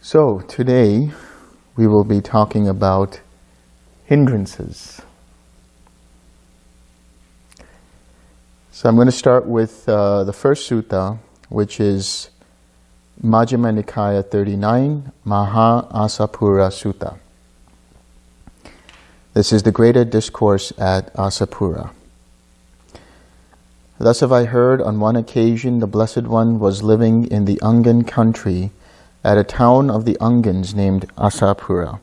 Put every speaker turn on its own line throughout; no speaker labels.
So, today we will be talking about hindrances. So, I'm going to start with uh, the first sutta, which is Majjhima Nikaya 39, Maha Assapura Sutta. This is the greater discourse at Assapura. Thus have I heard on one occasion the Blessed One was living in the Angan country at a town of the Angans named Assapura.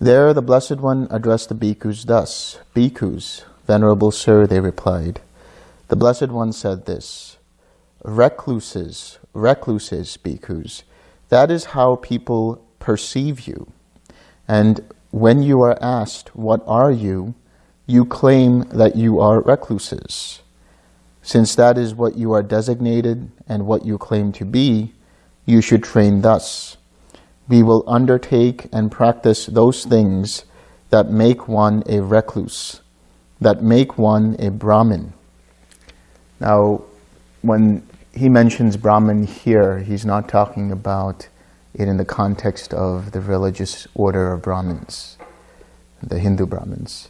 There the Blessed One addressed the bhikkhus thus, Bhikkhus, Venerable Sir, they replied. The Blessed One said this, Recluses, recluses, bhikkhus, that is how people perceive you. And when you are asked, what are you, you claim that you are recluses. Since that is what you are designated and what you claim to be, you should train thus. We will undertake and practice those things that make one a recluse, that make one a Brahmin. Now, when he mentions Brahman here, he's not talking about it in the context of the religious order of Brahmins, the Hindu Brahmins.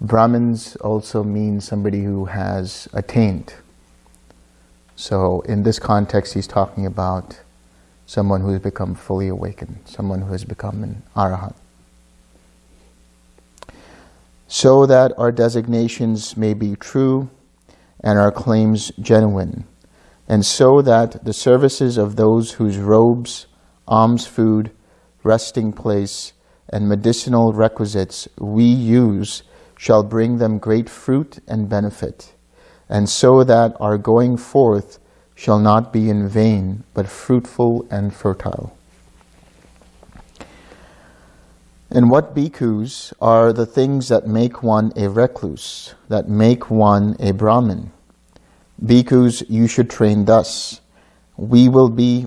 Brahmins also mean somebody who has attained. So in this context, he's talking about someone who has become fully awakened, someone who has become an arahant. So that our designations may be true and our claims genuine, and so that the services of those whose robes, alms food, resting place, and medicinal requisites we use shall bring them great fruit and benefit, and so that our going forth shall not be in vain, but fruitful and fertile. And what bhikkhus are the things that make one a recluse, that make one a Brahmin? Bhikkhus, you should train thus. We will be,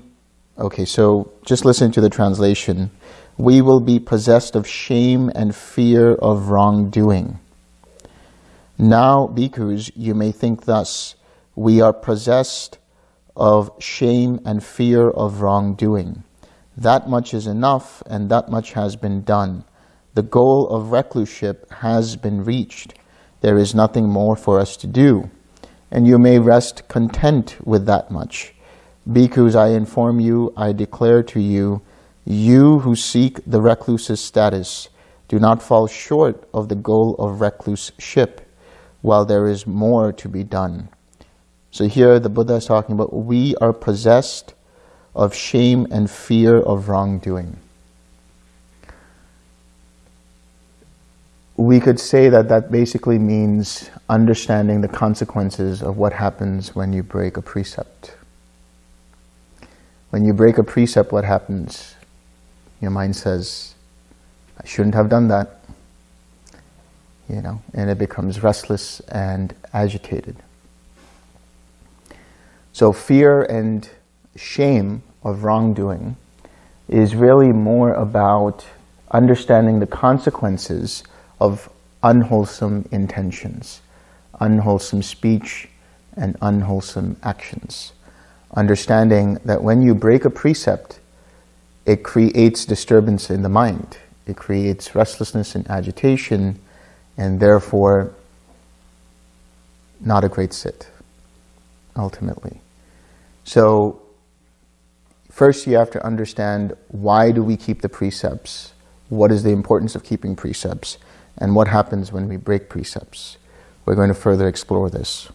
okay, so just listen to the translation. We will be possessed of shame and fear of wrongdoing. Now, bhikkhus, you may think thus, we are possessed of shame and fear of wrongdoing. That much is enough and that much has been done. The goal of recluseship has been reached. There is nothing more for us to do. And you may rest content with that much. Bhikkhus, I inform you, I declare to you, you who seek the recluse's status, do not fall short of the goal of recluseship, while there is more to be done. So here the Buddha is talking about we are possessed of shame and fear of wrongdoing. We could say that that basically means understanding the consequences of what happens when you break a precept. When you break a precept, what happens? Your mind says, I shouldn't have done that. You know, and it becomes restless and agitated. So fear and shame of wrongdoing is really more about understanding the consequences of unwholesome intentions, unwholesome speech, and unwholesome actions. Understanding that when you break a precept, it creates disturbance in the mind. It creates restlessness and agitation, and therefore not a great sit, ultimately. So first you have to understand why do we keep the precepts? What is the importance of keeping precepts? And what happens when we break precepts? We're going to further explore this.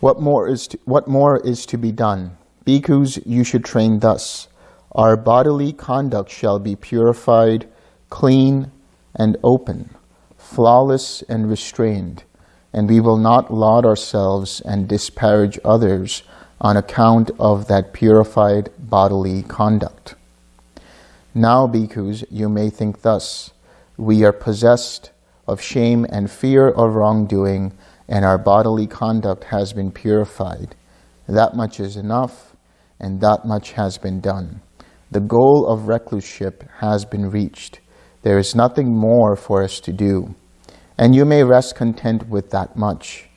What more is to, what more is to be done? Bhikkhus, you should train thus. Our bodily conduct shall be purified, clean, and open, flawless and restrained, and we will not laud ourselves and disparage others on account of that purified bodily conduct. Now, bhikkhus, you may think thus, we are possessed of shame and fear of wrongdoing, and our bodily conduct has been purified. That much is enough, and that much has been done. The goal of recluseship has been reached. There is nothing more for us to do, and you may rest content with that much.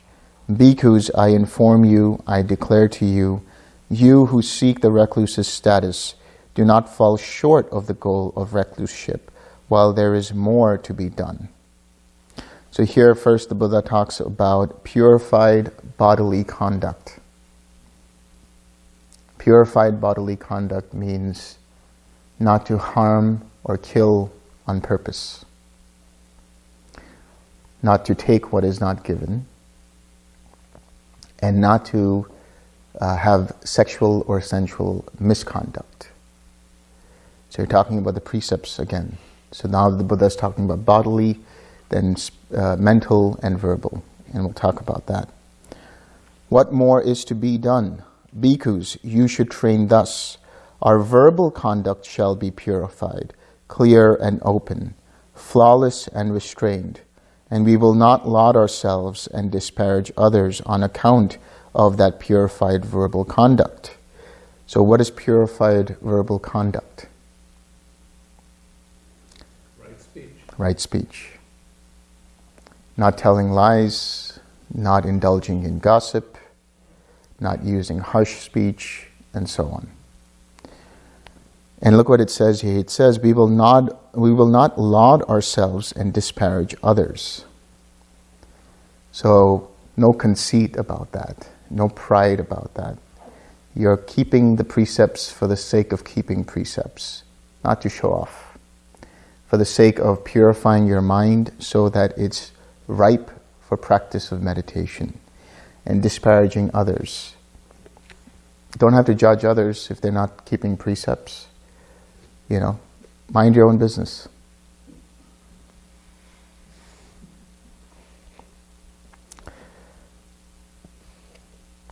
Bhikkhus, I inform you, I declare to you, you who seek the recluse's status, do not fall short of the goal of recluseship, while there is more to be done. So here first the Buddha talks about purified bodily conduct. Purified bodily conduct means not to harm or kill on purpose, not to take what is not given, and not to uh, have sexual or sensual misconduct. So you're talking about the precepts again. So now the Buddha is talking about bodily, then uh, mental and verbal, and we'll talk about that. What more is to be done? Bhikkhus, you should train thus. Our verbal conduct shall be purified, clear and open, flawless and restrained, and we will not laud ourselves and disparage others on account of that purified verbal conduct. So what is purified verbal conduct?
Right speech.
Right speech. Not telling lies, not indulging in gossip, not using harsh speech, and so on. And look what it says here. It says, we will not, we will not laud ourselves and disparage others. So no conceit about that, no pride about that. You're keeping the precepts for the sake of keeping precepts, not to show off. For the sake of purifying your mind so that it's ripe for practice of meditation and disparaging others. Don't have to judge others if they're not keeping precepts. You know, mind your own business.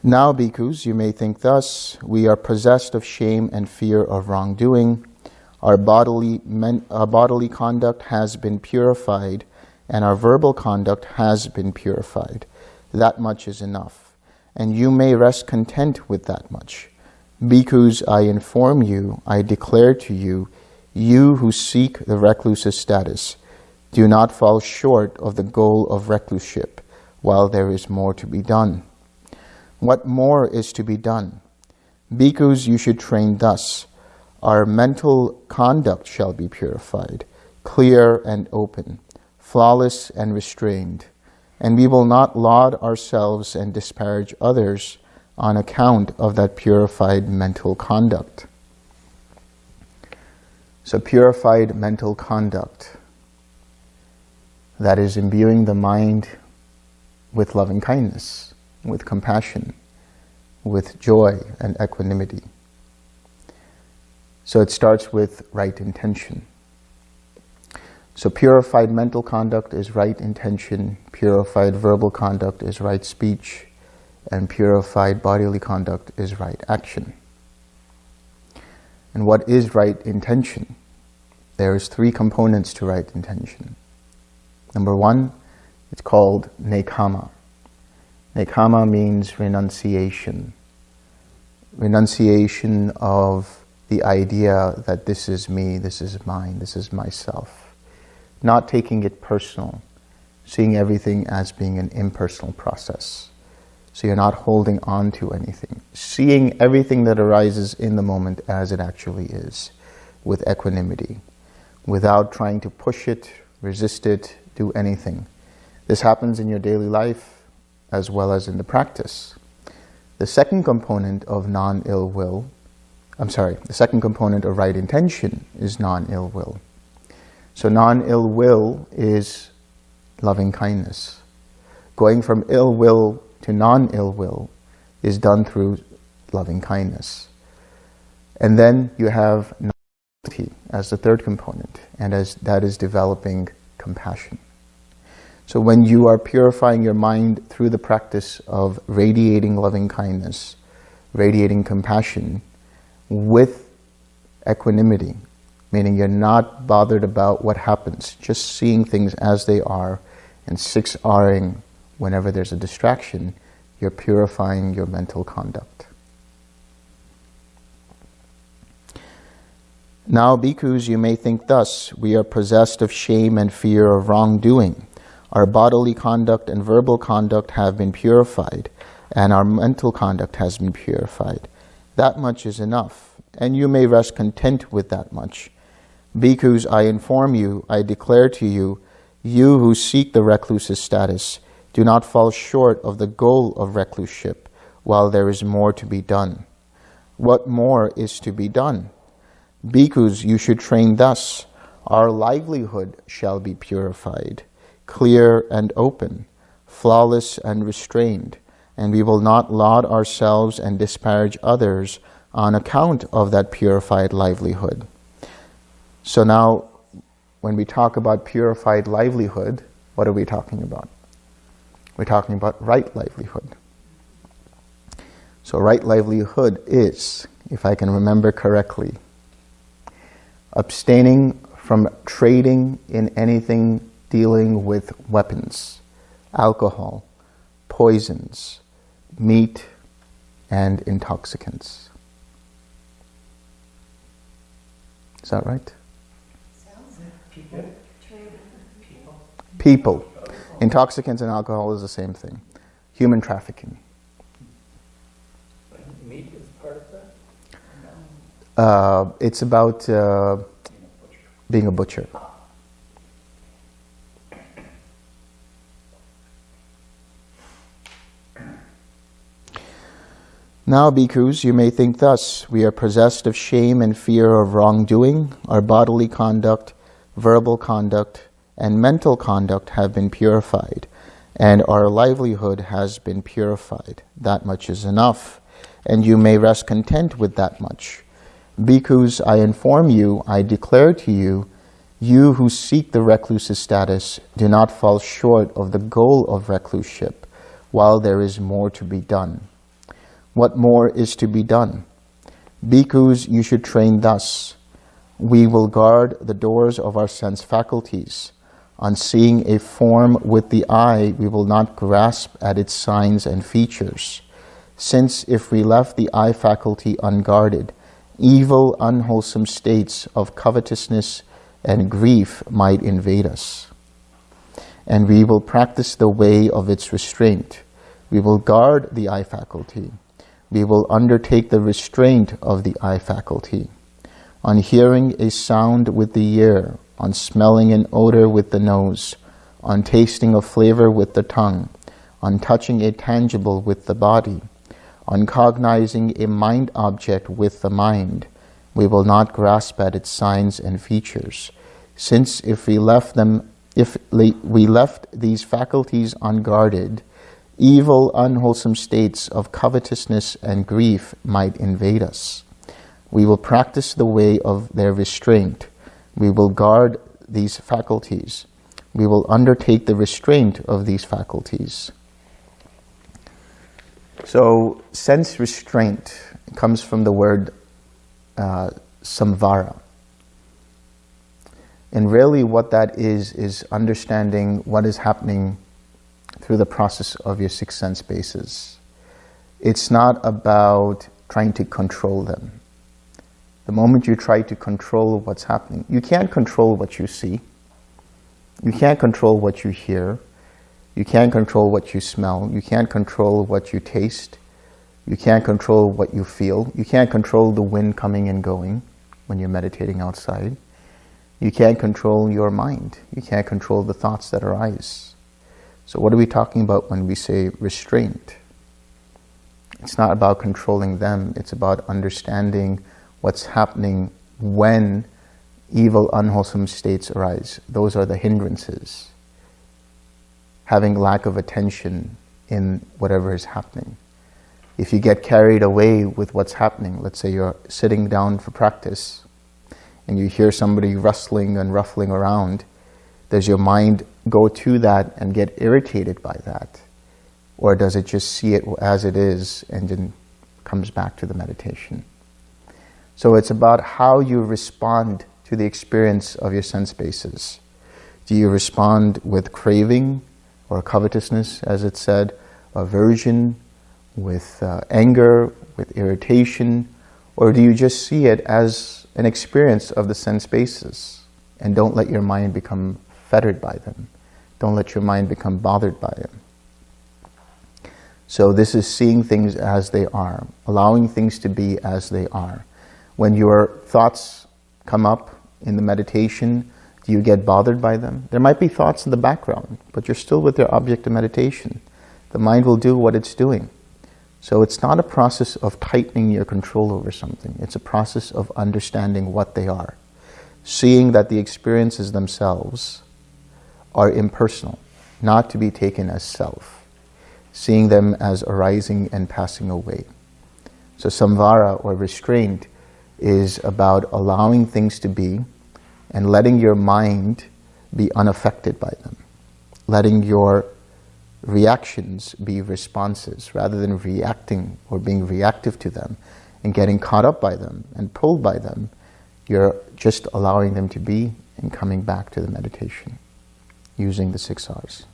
Now, bhikkhus, you may think thus, we are possessed of shame and fear of wrongdoing. Our bodily, men, our bodily conduct has been purified and our verbal conduct has been purified. That much is enough. And you may rest content with that much. Bhikkhus, I inform you, I declare to you, you who seek the recluse's status, do not fall short of the goal of recluseship, while there is more to be done. What more is to be done? Bhikkhus, you should train thus. Our mental conduct shall be purified, clear and open, flawless and restrained, and we will not laud ourselves and disparage others on account of that purified mental conduct. So purified mental conduct, that is imbuing the mind with loving kindness, with compassion, with joy and equanimity. So it starts with right intention. So purified mental conduct is right intention, purified verbal conduct is right speech, and purified bodily conduct is right action. And what is right intention? There is three components to right intention. Number one, it's called nekkhamma. Nekkhamma means renunciation. Renunciation of the idea that this is me, this is mine, this is myself. Not taking it personal, seeing everything as being an impersonal process. So you're not holding on to anything. Seeing everything that arises in the moment as it actually is, with equanimity, without trying to push it, resist it, do anything. This happens in your daily life as well as in the practice. The second component of non-ill will, I'm sorry, the second component of right intention is non-ill will. So non-ill will is loving kindness. Going from ill will to non-ill will is done through loving kindness. And then you have as the third component, and as that is developing compassion. So when you are purifying your mind through the practice of radiating loving kindness, radiating compassion with equanimity, meaning you're not bothered about what happens, just seeing things as they are and 6Ring whenever there's a distraction, you're purifying your mental conduct. Now, bhikkhus, you may think thus, we are possessed of shame and fear of wrongdoing. Our bodily conduct and verbal conduct have been purified, and our mental conduct has been purified. That much is enough, and you may rest content with that much. Bhikkhus, I inform you, I declare to you, you who seek the recluse's status, do not fall short of the goal of recluseship, while there is more to be done. What more is to be done? Bhikkhus, you should train thus. Our livelihood shall be purified, clear and open, flawless and restrained, and we will not laud ourselves and disparage others on account of that purified livelihood. So now, when we talk about purified livelihood, what are we talking about? We're talking about right livelihood. So right livelihood is, if I can remember correctly, abstaining from trading in anything dealing with weapons, alcohol, poisons, meat, and intoxicants. Is that right? People. Intoxicants and alcohol is the same thing. Human trafficking.
Meat is part of that?
Uh, it's about uh, being a butcher. Now, bhikkhus, you may think thus, we are possessed of shame and fear of wrongdoing, our bodily conduct, verbal conduct, and mental conduct have been purified, and our livelihood has been purified. That much is enough, and you may rest content with that much. Bhikkhus, I inform you, I declare to you, you who seek the recluse's status do not fall short of the goal of recluseship, while there is more to be done. What more is to be done? Bhikkhus, you should train thus. We will guard the doors of our sense faculties. On seeing a form with the eye, we will not grasp at its signs and features. Since if we left the eye faculty unguarded, evil, unwholesome states of covetousness and grief might invade us. And we will practice the way of its restraint. We will guard the eye faculty. We will undertake the restraint of the eye faculty. On hearing a sound with the ear, on smelling an odor with the nose, on tasting a flavor with the tongue, on touching a tangible with the body, on cognizing a mind object with the mind, we will not grasp at its signs and features, since if we left them, if we left these faculties unguarded, evil, unwholesome states of covetousness and grief might invade us. We will practice the way of their restraint, we will guard these faculties. We will undertake the restraint of these faculties. So, sense restraint comes from the word uh, samvara. And really what that is, is understanding what is happening through the process of your six sense bases. It's not about trying to control them. The moment you try to control what's happening, you can't control what you see. You can't control what you hear. You can't control what you smell. You can't control what you taste. You can't control what you feel. You can't control the wind coming and going when you're meditating outside. You can't control your mind. You can't control the thoughts that arise. So what are we talking about when we say restraint? It's not about controlling them. It's about understanding what's happening when evil, unwholesome states arise. Those are the hindrances. Having lack of attention in whatever is happening. If you get carried away with what's happening, let's say you're sitting down for practice and you hear somebody rustling and ruffling around, does your mind go to that and get irritated by that? Or does it just see it as it is and then comes back to the meditation? So it's about how you respond to the experience of your sense bases. Do you respond with craving? or covetousness, as it said, aversion, with uh, anger, with irritation, or do you just see it as an experience of the sense bases and don't let your mind become fettered by them? Don't let your mind become bothered by them. So this is seeing things as they are, allowing things to be as they are. When your thoughts come up in the meditation, do you get bothered by them? There might be thoughts in the background, but you're still with your object of meditation. The mind will do what it's doing. So it's not a process of tightening your control over something. It's a process of understanding what they are. Seeing that the experiences themselves are impersonal, not to be taken as self. Seeing them as arising and passing away. So samvara or restraint is about allowing things to be and letting your mind be unaffected by them. Letting your reactions be responses rather than reacting or being reactive to them and getting caught up by them and pulled by them. You're just allowing them to be and coming back to the meditation using the six R's.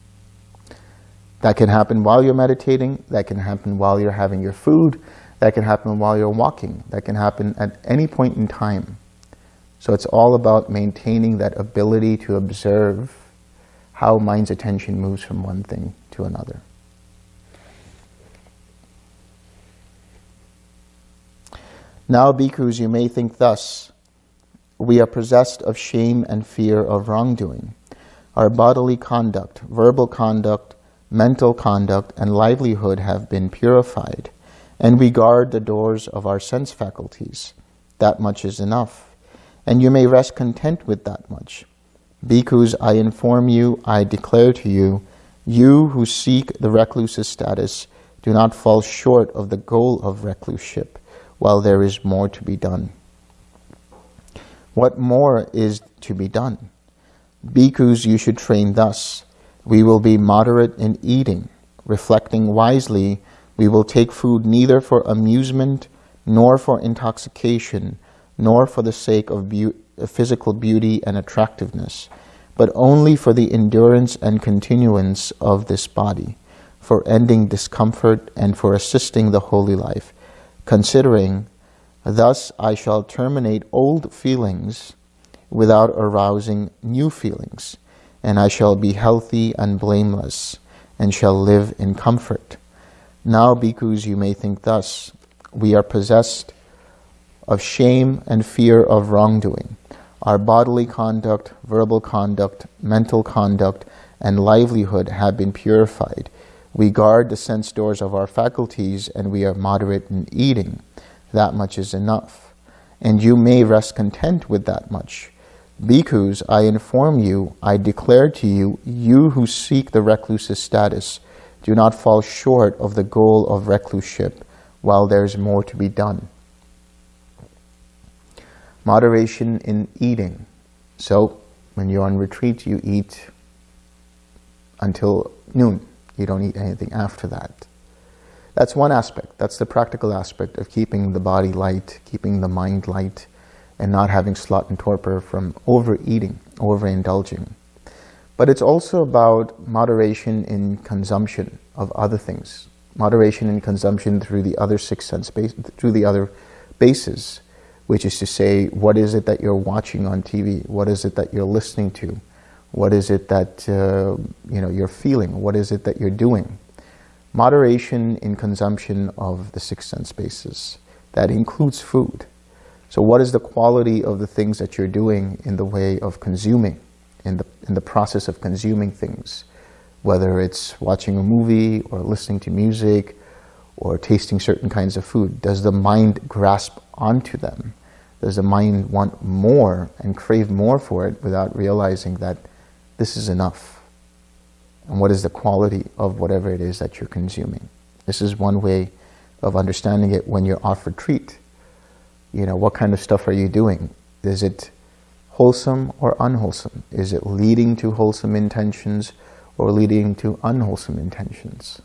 That can happen while you're meditating. That can happen while you're having your food. That can happen while you're walking. That can happen at any point in time. So it's all about maintaining that ability to observe how mind's attention moves from one thing to another. Now, bhikkhus, you may think thus, we are possessed of shame and fear of wrongdoing. Our bodily conduct, verbal conduct, mental conduct, and livelihood have been purified, and we guard the doors of our sense faculties. That much is enough and you may rest content with that much. Bhikkhus, I inform you, I declare to you, you who seek the recluse's status do not fall short of the goal of recluseship, while there is more to be done. What more is to be done? Bhikkhus, you should train thus. We will be moderate in eating. Reflecting wisely, we will take food neither for amusement nor for intoxication, nor for the sake of be physical beauty and attractiveness, but only for the endurance and continuance of this body, for ending discomfort and for assisting the holy life, considering, thus I shall terminate old feelings without arousing new feelings, and I shall be healthy and blameless, and shall live in comfort. Now, bhikkhus, you may think thus, we are possessed of shame and fear of wrongdoing. Our bodily conduct, verbal conduct, mental conduct, and livelihood have been purified. We guard the sense doors of our faculties and we are moderate in eating. That much is enough. And you may rest content with that much. Bhikkhus, I inform you, I declare to you, you who seek the recluse's status, do not fall short of the goal of recluseship, while there is more to be done moderation in eating. So when you're on retreat, you eat until noon. You don't eat anything after that. That's one aspect. That's the practical aspect of keeping the body light, keeping the mind light, and not having sloth and torpor from overeating, overindulging. But it's also about moderation in consumption of other things. Moderation in consumption through the other six sense base, through the other bases which is to say, what is it that you're watching on TV? What is it that you're listening to? What is it that uh, you know you're feeling? What is it that you're doing? Moderation in consumption of the six sense bases. That includes food. So what is the quality of the things that you're doing in the way of consuming, in the, in the process of consuming things? Whether it's watching a movie or listening to music or tasting certain kinds of food. Does the mind grasp onto them? Does the mind want more and crave more for it without realizing that this is enough? And what is the quality of whatever it is that you're consuming? This is one way of understanding it when you're off retreat. You know, what kind of stuff are you doing? Is it wholesome or unwholesome? Is it leading to wholesome intentions or leading to unwholesome intentions?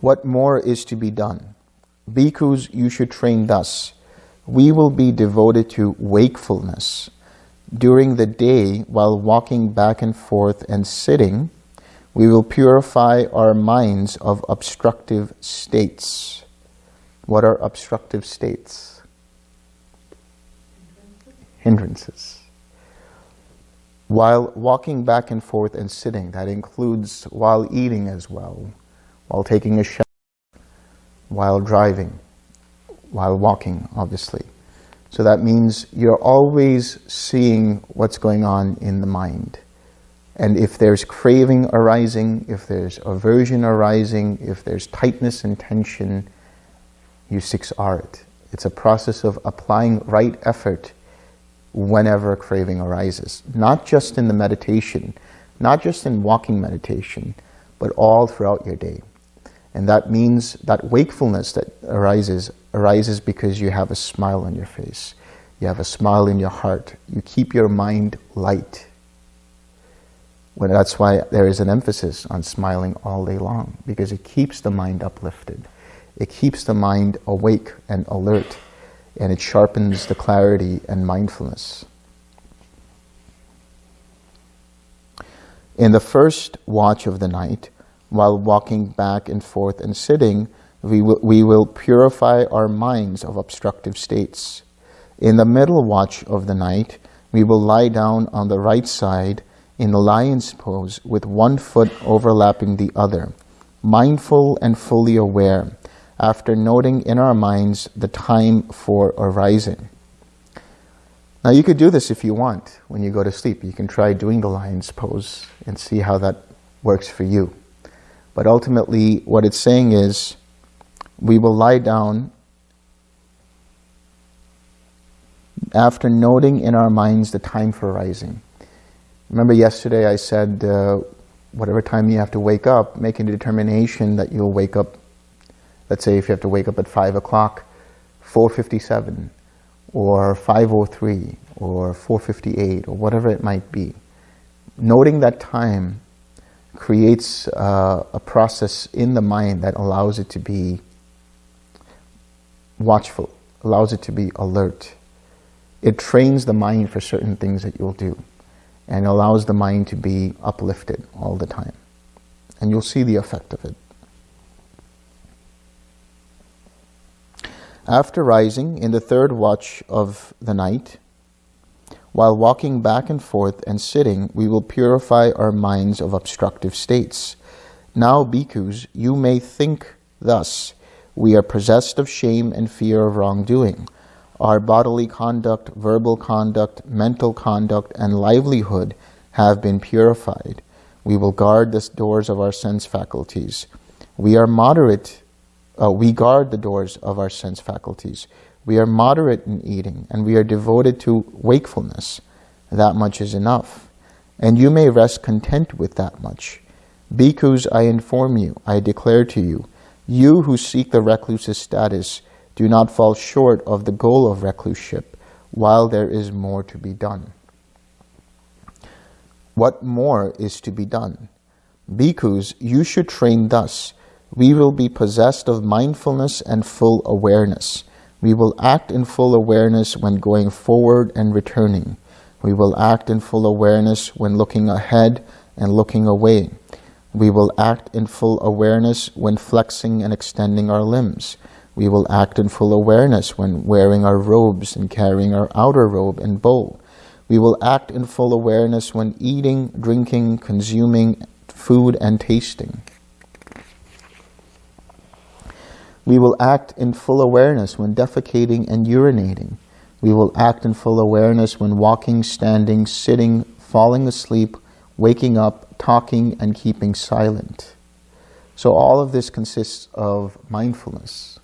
What more is to be done? Bhikkhus, you should train thus. We will be devoted to wakefulness. during the day while walking back and forth and sitting, we will purify our minds of obstructive states. What are obstructive states? Hindrances. While walking back and forth and sitting, that includes while eating as well, while taking a shower, while driving, while walking, obviously. So that means you're always seeing what's going on in the mind. And if there's craving arising, if there's aversion arising, if there's tightness and tension, you six R it. It's a process of applying right effort whenever craving arises. Not just in the meditation, not just in walking meditation, but all throughout your day. And that means that wakefulness that arises, arises because you have a smile on your face. You have a smile in your heart. You keep your mind light. When that's why there is an emphasis on smiling all day long, because it keeps the mind uplifted. It keeps the mind awake and alert, and it sharpens the clarity and mindfulness. In the first watch of the night, while walking back and forth and sitting, we will, we will purify our minds of obstructive states. In the middle watch of the night, we will lie down on the right side in the lion's pose with one foot overlapping the other, mindful and fully aware, after noting in our minds the time for arising. Now you could do this if you want when you go to sleep. You can try doing the lion's pose and see how that works for you. But ultimately, what it's saying is, we will lie down after noting in our minds the time for rising. Remember yesterday I said, uh, whatever time you have to wake up, make a determination that you'll wake up, let's say if you have to wake up at 5 o'clock, 4.57, or 5.03, or 4.58, or whatever it might be. Noting that time creates uh, a process in the mind that allows it to be watchful, allows it to be alert. It trains the mind for certain things that you'll do and allows the mind to be uplifted all the time. And you'll see the effect of it. After rising in the third watch of the night, while walking back and forth and sitting, we will purify our minds of obstructive states. Now, bhikkhus, you may think thus, we are possessed of shame and fear of wrongdoing. Our bodily conduct, verbal conduct, mental conduct, and livelihood have been purified. We will guard the doors of our sense faculties. We are moderate, uh, we guard the doors of our sense faculties. We are moderate in eating, and we are devoted to wakefulness. That much is enough. And you may rest content with that much. Bhikkhus, I inform you, I declare to you, you who seek the recluse's status do not fall short of the goal of recluseship, while there is more to be done. What more is to be done? Bhikkhus, you should train thus. We will be possessed of mindfulness and full awareness. We will act in full awareness when going forward and returning. We will act in full awareness when looking ahead and looking away. We will act in full awareness when flexing and extending our limbs. We will act in full awareness when wearing our robes and carrying our outer robe and bowl. We will act in full awareness when eating, drinking, consuming food and tasting. We will act in full awareness when defecating and urinating. We will act in full awareness when walking, standing, sitting, falling asleep, waking up, talking, and keeping silent. So all of this consists of mindfulness.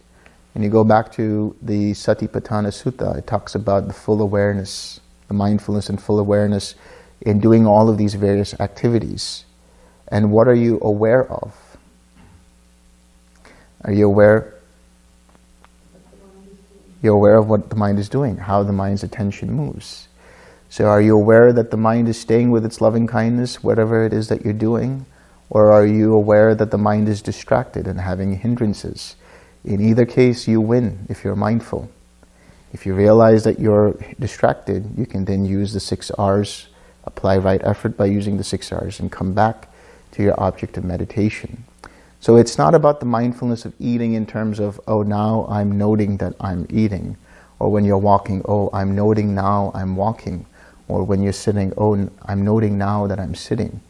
And you go back to the Satipatthana Sutta, it talks about the full awareness, the mindfulness and full awareness in doing all of these various activities. And what are you aware of? Are you aware you're aware of what the mind is doing, how the mind's attention moves. So are you aware that the mind is staying with its loving kindness, whatever it is that you're doing? Or are you aware that the mind is distracted and having hindrances? In either case, you win if you're mindful. If you realize that you're distracted, you can then use the six R's, apply right effort by using the six R's and come back to your object of meditation. So it's not about the mindfulness of eating in terms of, oh, now I'm noting that I'm eating. Or when you're walking, oh, I'm noting now I'm walking. Or when you're sitting, oh, I'm noting now that I'm sitting.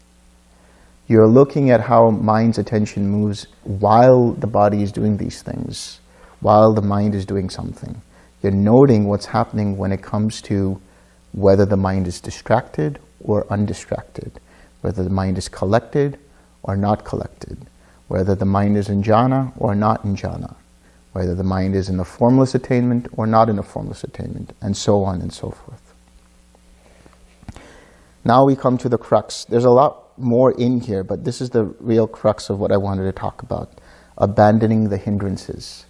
You're looking at how mind's attention moves while the body is doing these things, while the mind is doing something. You're noting what's happening when it comes to whether the mind is distracted or undistracted, whether the mind is collected or not collected, whether the mind is in jhana or not in jhana, whether the mind is in a formless attainment or not in a formless attainment, and so on and so forth. Now we come to the crux. There's a lot more in here, but this is the real crux of what I wanted to talk about. Abandoning the hindrances.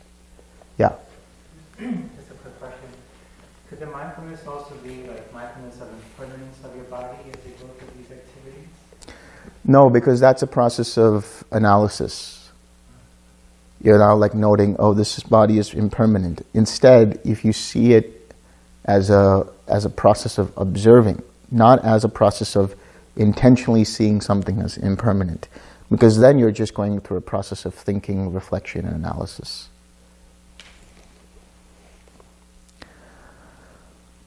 Yeah?
Just a quick question. Could the mindfulness also be like mindfulness of impermanence of your body as you go through these activities?
No, because that's a process of analysis. You're now like noting, oh, this body is impermanent. Instead, if you see it as a, as a process of observing, not as a process of intentionally seeing something as impermanent. Because then you're just going through a process of thinking, reflection, and analysis.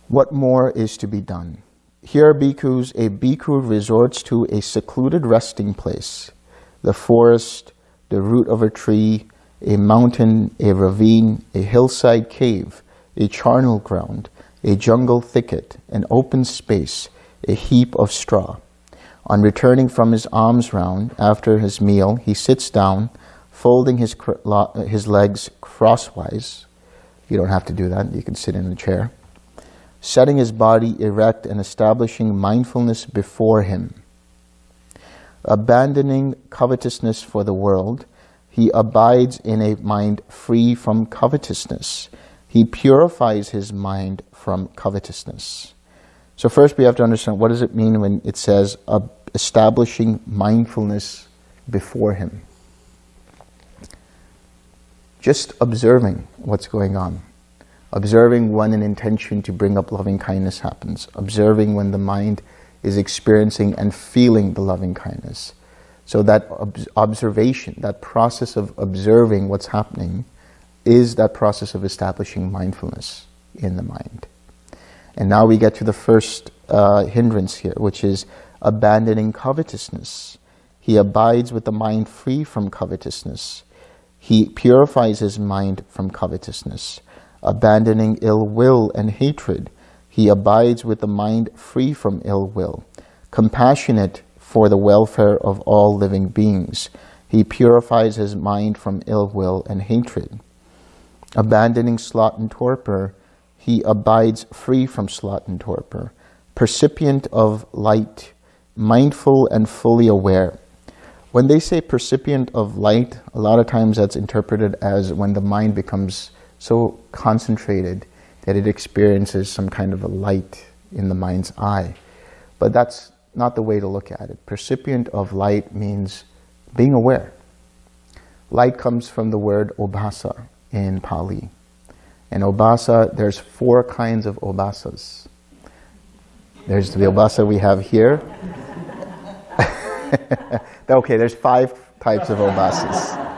What more is to be done? Here, bhikkhus, a bhikkhu resorts to a secluded resting place, the forest, the root of a tree, a mountain, a ravine, a hillside cave, a charnel ground, a jungle thicket, an open space, a heap of straw. On returning from his alms round after his meal, he sits down, folding his, his legs crosswise. You don't have to do that, you can sit in a chair. Setting his body erect and establishing mindfulness before him. Abandoning covetousness for the world, he abides in a mind free from covetousness. He purifies his mind from covetousness. So first we have to understand what does it mean when it says uh, establishing mindfulness before him. Just observing what's going on. Observing when an intention to bring up loving kindness happens. Observing when the mind is experiencing and feeling the loving kindness. So that ob observation, that process of observing what's happening is that process of establishing mindfulness in the mind. And now we get to the first uh, hindrance here, which is abandoning covetousness. He abides with the mind free from covetousness. He purifies his mind from covetousness. Abandoning ill will and hatred, he abides with the mind free from ill will. Compassionate for the welfare of all living beings, he purifies his mind from ill will and hatred. Abandoning sloth and torpor, he abides free from sloth and torpor, percipient of light, mindful and fully aware. When they say percipient of light, a lot of times that's interpreted as when the mind becomes so concentrated that it experiences some kind of a light in the mind's eye. But that's not the way to look at it. Percipient of light means being aware. Light comes from the word obhasa in Pali. And obhasa, there's four kinds of obhasas. There's the obhasa we have here. okay, there's five types of obhasas.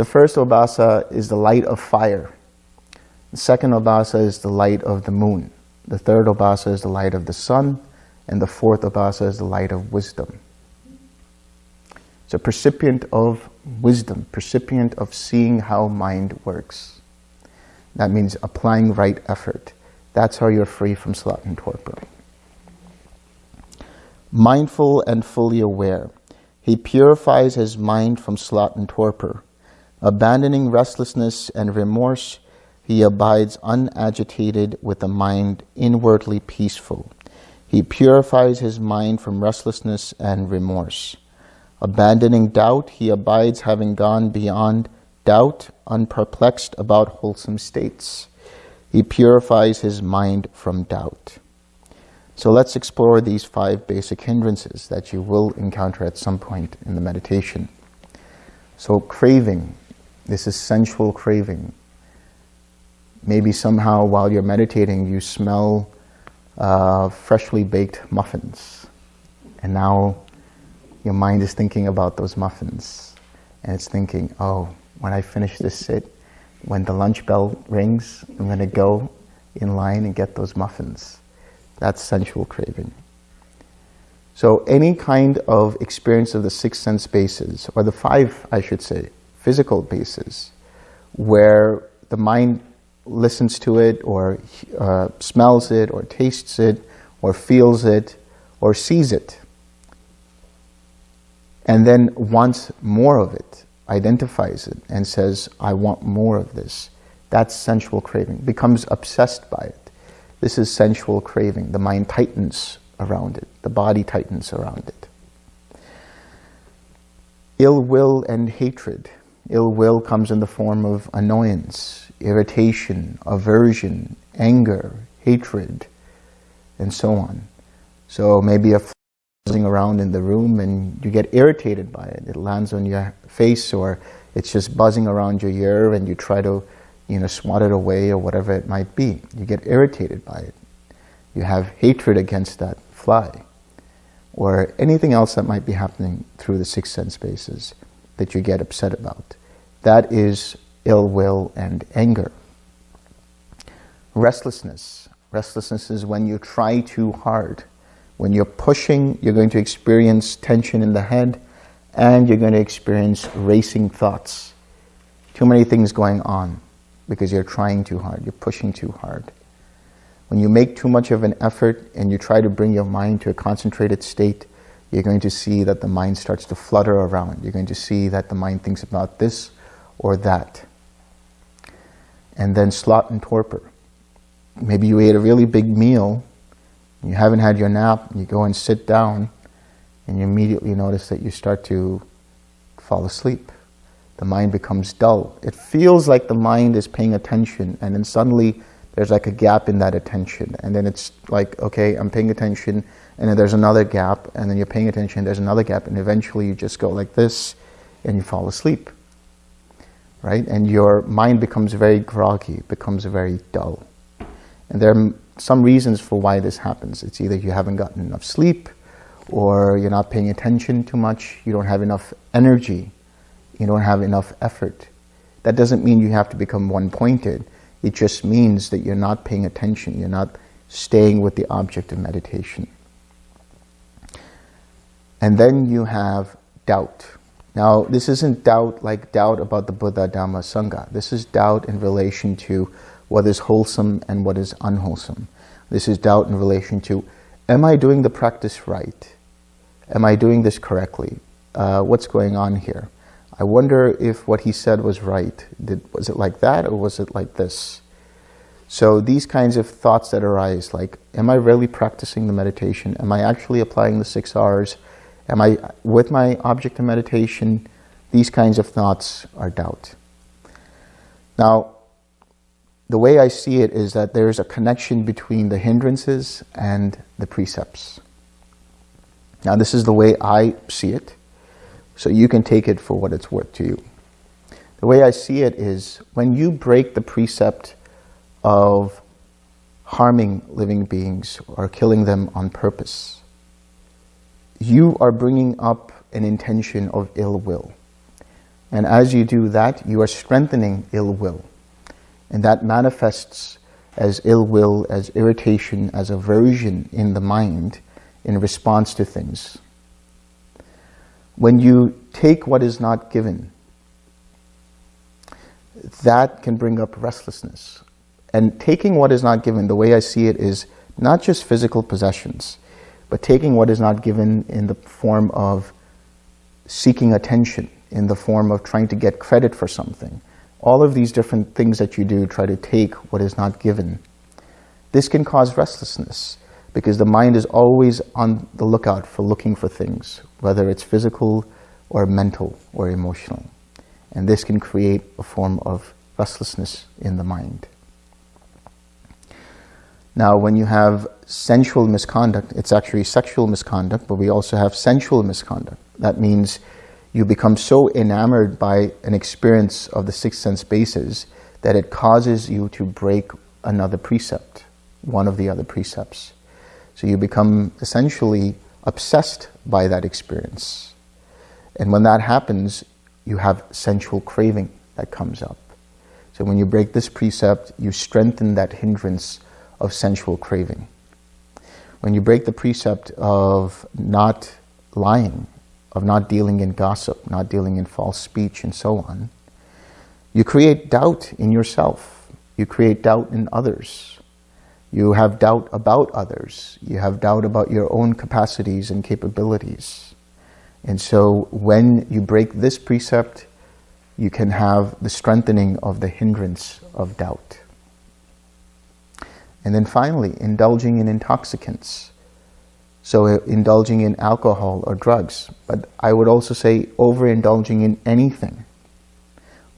The first obhasa is the light of fire. The second obhasa is the light of the moon. The third obhasa is the light of the sun. And the fourth obhasa is the light of wisdom. It's a percipient of wisdom, percipient of seeing how mind works. That means applying right effort. That's how you're free from sloth and torpor. Mindful and fully aware. He purifies his mind from sloth and torpor. Abandoning restlessness and remorse, he abides unagitated with a mind inwardly peaceful. He purifies his mind from restlessness and remorse. Abandoning doubt, he abides having gone beyond doubt, unperplexed about wholesome states. He purifies his mind from doubt. So let's explore these five basic hindrances that you will encounter at some point in the meditation. So craving, this is sensual craving. Maybe somehow while you're meditating, you smell uh, freshly baked muffins. And now your mind is thinking about those muffins. And it's thinking, oh, when I finish this sit, when the lunch bell rings, I'm going to go in line and get those muffins. That's sensual craving. So any kind of experience of the six sense bases, or the five, I should say, physical bases, where the mind listens to it, or uh, smells it, or tastes it, or feels it, or sees it, and then wants more of it, identifies it, and says, I want more of this. That's sensual craving, becomes obsessed by it. This is sensual craving. The mind tightens around it. The body tightens around it. Ill will and hatred. Ill will comes in the form of annoyance, irritation, aversion, anger, hatred, and so on. So maybe a buzzing around in the room and you get irritated by it. It lands on your face or it's just buzzing around your ear and you try to you know, swat it away or whatever it might be. You get irritated by it. You have hatred against that fly or anything else that might be happening through the six sense bases that you get upset about. That is ill will and anger. Restlessness. Restlessness is when you try too hard. When you're pushing, you're going to experience tension in the head and you're going to experience racing thoughts. Too many things going on because you're trying too hard, you're pushing too hard. When you make too much of an effort and you try to bring your mind to a concentrated state, you're going to see that the mind starts to flutter around. You're going to see that the mind thinks about this or that. And then sloth and torpor. Maybe you ate a really big meal, you haven't had your nap, you go and sit down, and you immediately notice that you start to fall asleep. The mind becomes dull. It feels like the mind is paying attention, and then suddenly there's like a gap in that attention. And then it's like, okay, I'm paying attention, and then there's another gap, and then you're paying attention, there's another gap, and eventually you just go like this, and you fall asleep. Right? And your mind becomes very groggy, becomes very dull. And there are some reasons for why this happens. It's either you haven't gotten enough sleep, or you're not paying attention too much, you don't have enough energy, you don't have enough effort. That doesn't mean you have to become one-pointed. It just means that you're not paying attention. You're not staying with the object of meditation. And then you have doubt. Now, this isn't doubt like doubt about the Buddha, Dhamma, Sangha. This is doubt in relation to what is wholesome and what is unwholesome. This is doubt in relation to, am I doing the practice right? Am I doing this correctly? Uh, what's going on here? I wonder if what he said was right. Did, was it like that or was it like this? So these kinds of thoughts that arise, like, am I really practicing the meditation? Am I actually applying the six R's? Am I with my object of meditation? These kinds of thoughts are doubt. Now, the way I see it is that there's a connection between the hindrances and the precepts. Now, this is the way I see it. So you can take it for what it's worth to you. The way I see it is when you break the precept of harming living beings or killing them on purpose, you are bringing up an intention of ill will. And as you do that, you are strengthening ill will. And that manifests as ill will, as irritation, as aversion in the mind in response to things when you take what is not given, that can bring up restlessness. And taking what is not given, the way I see it is not just physical possessions, but taking what is not given in the form of seeking attention, in the form of trying to get credit for something. All of these different things that you do try to take what is not given. This can cause restlessness because the mind is always on the lookout for looking for things, whether it's physical or mental or emotional. And this can create a form of restlessness in the mind. Now, when you have sensual misconduct, it's actually sexual misconduct, but we also have sensual misconduct. That means you become so enamored by an experience of the six sense bases that it causes you to break another precept, one of the other precepts. So you become essentially obsessed by that experience. And when that happens, you have sensual craving that comes up. So when you break this precept, you strengthen that hindrance of sensual craving. When you break the precept of not lying, of not dealing in gossip, not dealing in false speech, and so on, you create doubt in yourself. You create doubt in others. You have doubt about others. You have doubt about your own capacities and capabilities. And so when you break this precept, you can have the strengthening of the hindrance of doubt. And then finally, indulging in intoxicants. So uh, indulging in alcohol or drugs. But I would also say overindulging in anything,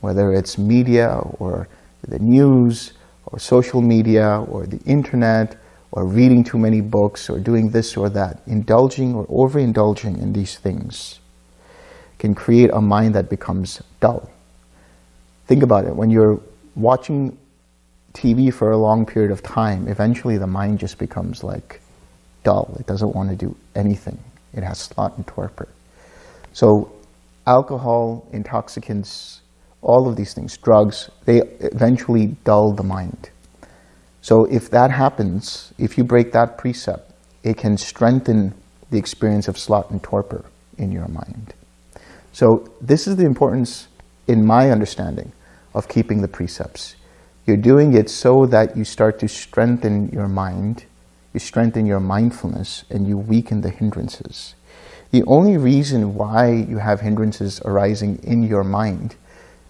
whether it's media or the news or social media or the internet or reading too many books or doing this or that. Indulging or overindulging in these things can create a mind that becomes dull. Think about it. When you're watching TV for a long period of time, eventually the mind just becomes like dull. It doesn't want to do anything. It has sloth and torpor. So alcohol, intoxicants, all of these things, drugs, they eventually dull the mind. So if that happens, if you break that precept, it can strengthen the experience of sloth and torpor in your mind. So this is the importance, in my understanding, of keeping the precepts. You're doing it so that you start to strengthen your mind, you strengthen your mindfulness, and you weaken the hindrances. The only reason why you have hindrances arising in your mind,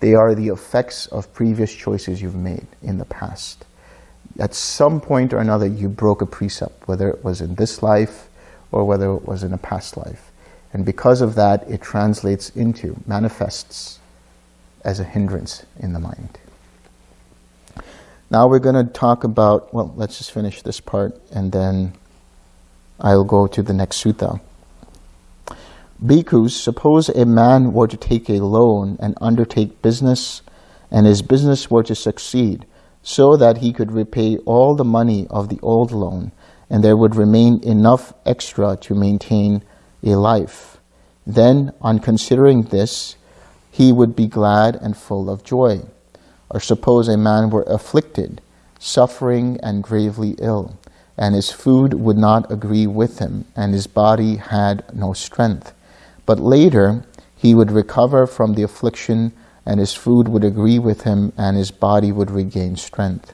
they are the effects of previous choices you've made in the past. At some point or another, you broke a precept, whether it was in this life or whether it was in a past life. And because of that, it translates into, manifests as a hindrance in the mind. Now we're going to talk about, well, let's just finish this part and then I'll go to the next sutta. Bhikkhus, suppose a man were to take a loan and undertake business, and his business were to succeed, so that he could repay all the money of the old loan, and there would remain enough extra to maintain a life. Then, on considering this, he would be glad and full of joy. Or suppose a man were afflicted, suffering and gravely ill, and his food would not agree with him, and his body had no strength. But later he would recover from the affliction, and his food would agree with him, and his body would regain strength.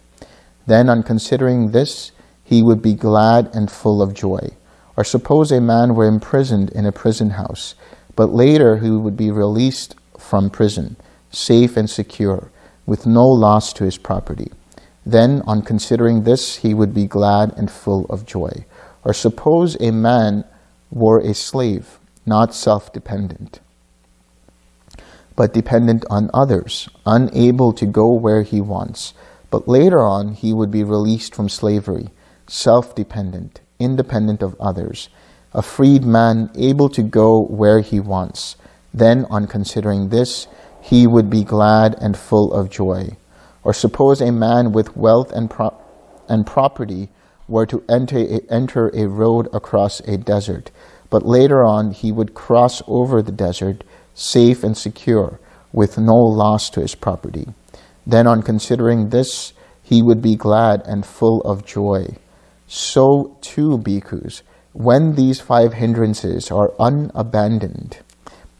Then, on considering this, he would be glad and full of joy. Or suppose a man were imprisoned in a prison house, but later he would be released from prison, safe and secure, with no loss to his property. Then, on considering this, he would be glad and full of joy. Or suppose a man were a slave, not self-dependent, but dependent on others, unable to go where he wants. But later on, he would be released from slavery, self-dependent, independent of others, a freed man able to go where he wants. Then, on considering this, he would be glad and full of joy. Or suppose a man with wealth and, pro and property were to enter a, enter a road across a desert, but later on he would cross over the desert safe and secure, with no loss to his property. Then on considering this, he would be glad and full of joy. So too, bhikkhus, when these five hindrances are unabandoned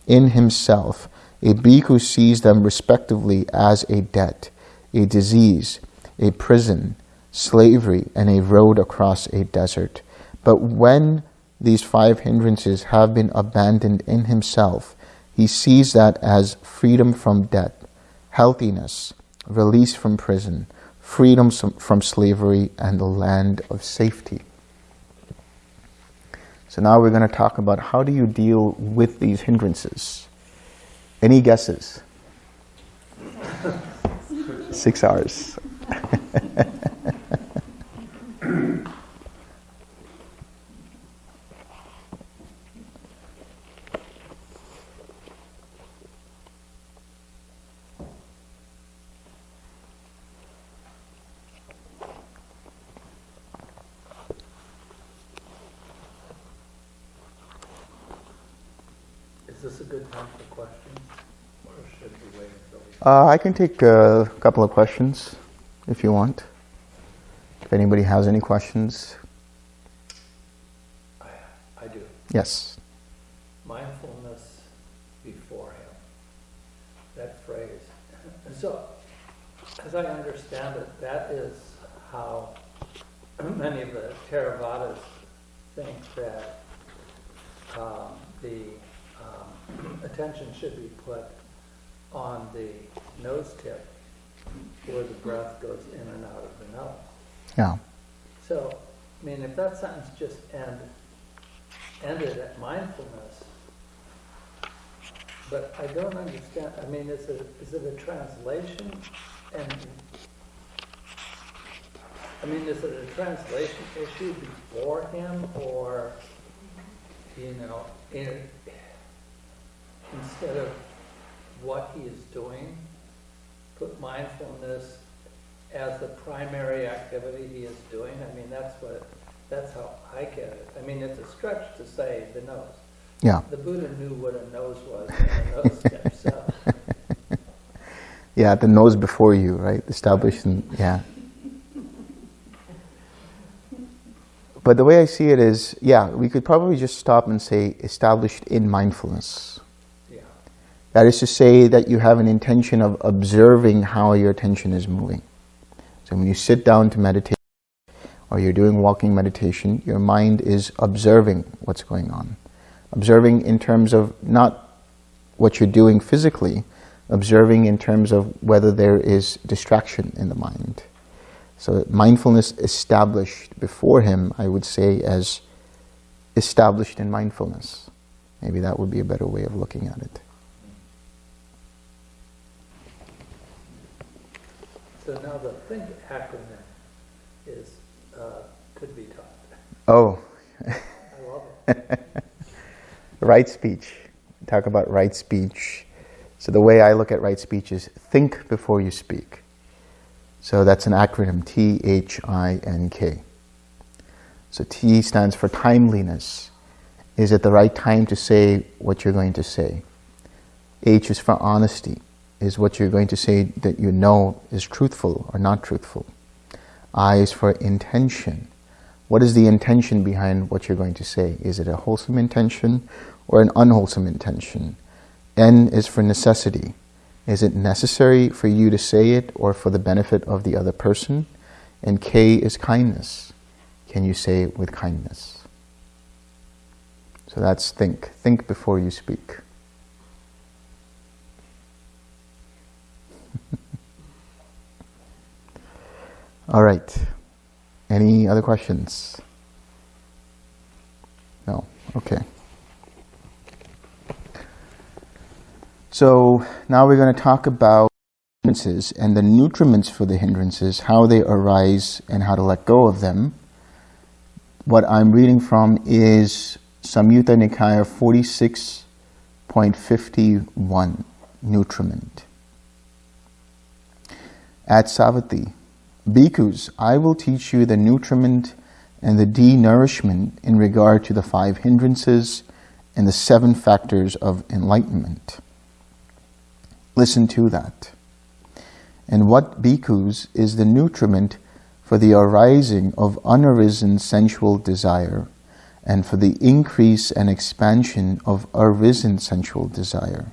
in himself, a bhikkhu sees them respectively as a debt, a disease, a prison, slavery, and a road across a desert. But when these five hindrances have been abandoned in himself, he sees that as freedom from debt, healthiness, release from prison, freedom from slavery, and the land of safety. So now we're going to talk about how do you deal with these hindrances. Any guesses? Six R's.
Is this a good time for questions? Or should we wait until we?
Uh, I can take a couple of questions if you want. If anybody has any questions,
I, I do.
yes.
Mindfulness before him. That phrase. So, as I understand it, that is how many of the Theravadas think that um, the um, attention should be put on the nose tip where the breath goes in and out of the nose.
Yeah.
So, I mean, if that sentence just end, ended at mindfulness, but I don't understand, I mean, is it, is it a translation? And, I mean, is it a translation issue before him, or, you know, in, instead of what he is doing, put mindfulness as the primary activity he is doing? I mean, that's what, that's how I get it. I mean, it's a stretch to say the nose.
Yeah.
The Buddha knew what a nose was a nose step, so.
Yeah, the nose before you, right? Established in, yeah. But the way I see it is, yeah, we could probably just stop and say established in mindfulness. That is to say that you have an intention of observing how your attention is moving. So when you sit down to meditate or you're doing walking meditation, your mind is observing what's going on. Observing in terms of not what you're doing physically, observing in terms of whether there is distraction in the mind. So mindfulness established before him, I would say as established in mindfulness. Maybe that would be a better way of looking at it.
So now the THINK acronym is, uh, could be taught.
Oh,
I love it.
right speech. Talk about right speech. So the way I look at right speech is think before you speak. So that's an acronym, T-H-I-N-K. So T stands for timeliness. Is it the right time to say what you're going to say? H is for honesty. Is what you're going to say that you know is truthful or not truthful? I is for intention. What is the intention behind what you're going to say? Is it a wholesome intention or an unwholesome intention? N is for necessity. Is it necessary for you to say it or for the benefit of the other person? And K is kindness. Can you say it with kindness? So that's think. Think before you speak. All right. Any other questions? No? Okay. So now we're going to talk about hindrances and the nutriments for the hindrances, how they arise and how to let go of them. What I'm reading from is Samyutta Nikaya 46.51, nutriment. At Savatthi, Bhikkhus, I will teach you the nutriment and the denourishment in regard to the five hindrances and the seven factors of enlightenment. Listen to that. And what bhikkhus is the nutriment for the arising of unarisen sensual desire and for the increase and expansion of arisen sensual desire.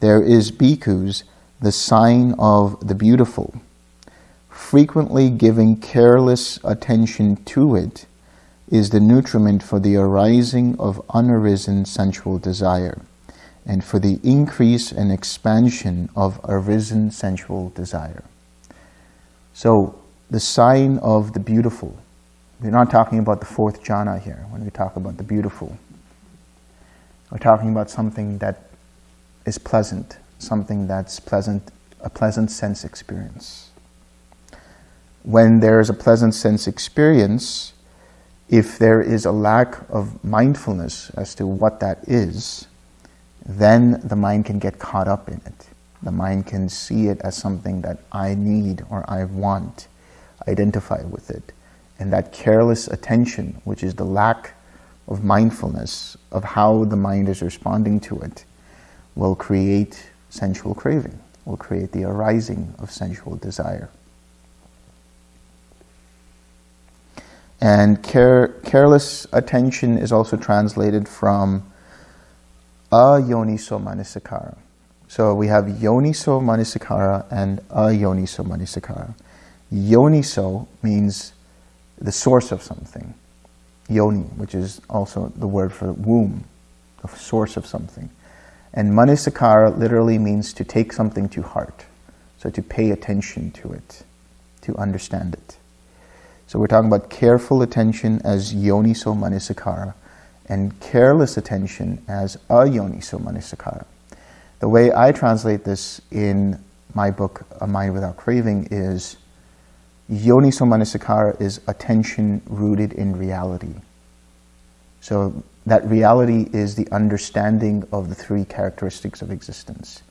There is bhikkhus, the sign of the beautiful, frequently giving careless attention to it is the nutriment for the arising of unarisen sensual desire and for the increase and expansion of arisen sensual desire. So, the sign of the beautiful. We're not talking about the fourth jhana here when we talk about the beautiful. We're talking about something that is pleasant, something that's pleasant, a pleasant sense experience. When there is a pleasant sense experience, if there is a lack of mindfulness as to what that is, then the mind can get caught up in it. The mind can see it as something that I need or I want, identify with it. And that careless attention, which is the lack of mindfulness, of how the mind is responding to it, will create sensual craving, will create the arising of sensual desire. And care, careless attention is also translated from ayoniso manasikara. So we have yoniso manasikara and ayoniso manasikara. Yoniso means the source of something. Yoni, which is also the word for womb, the source of something. And manasikara literally means to take something to heart. So to pay attention to it, to understand it. So we're talking about careful attention as yoniso manasikara and careless attention as ayoniso manasikara. The way I translate this in my book, A Mind Without Craving, is yoniso manasikara is attention rooted in reality. So that reality is the understanding of the three characteristics of existence.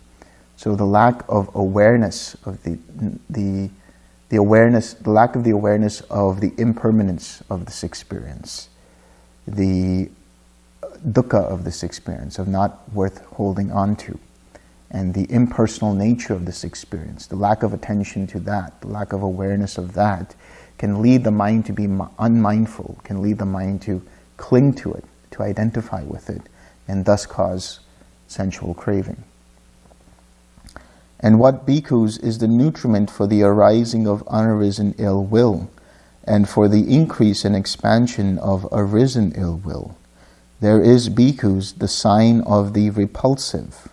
So the lack of awareness of the, the, the awareness, the lack of the awareness of the impermanence of this experience, the dukkha of this experience, of not worth holding on to, and the impersonal nature of this experience, the lack of attention to that, the lack of awareness of that, can lead the mind to be unmindful, can lead the mind to cling to it, to identify with it, and thus cause sensual craving. And what bhikkhus is the nutriment for the arising of unarisen ill will, and for the increase and expansion of arisen ill will. There is bhikkhus the sign of the repulsive.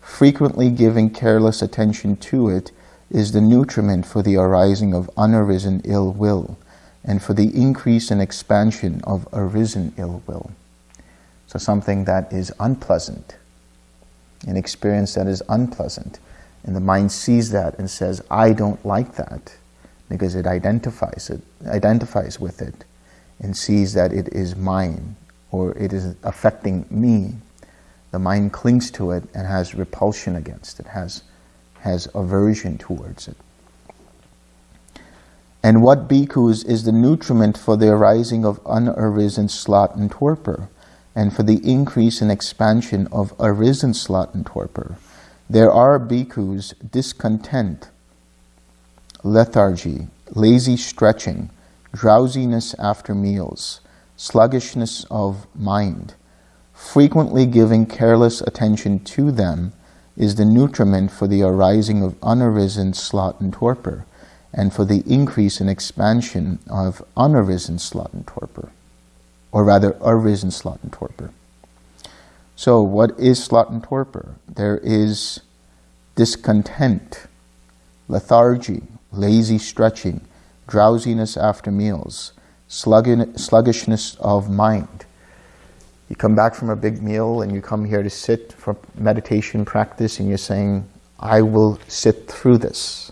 Frequently giving careless attention to it is the nutriment for the arising of unarisen ill will, and for the increase and expansion of arisen ill will. So something that is unpleasant, an experience that is unpleasant, and the mind sees that and says, I don't like that, because it identifies it, identifies with it, and sees that it is mine, or it is affecting me. The mind clings to it and has repulsion against it, has, has aversion towards it. And what bhikkhus is the nutriment for the arising of unarisen sloth and torpor, and for the increase and expansion of arisen sloth and torpor. There are bhikkhus discontent, lethargy, lazy stretching, drowsiness after meals, sluggishness of mind. Frequently giving careless attention to them is the nutriment for the arising of unarisen sloth and torpor and for the increase and expansion of unarisen sloth and torpor, or rather arisen sloth and torpor. So what is sloth and torpor? There is discontent, lethargy, lazy stretching, drowsiness after meals, sluggishness of mind. You come back from a big meal and you come here to sit for meditation practice and you're saying, I will sit through this.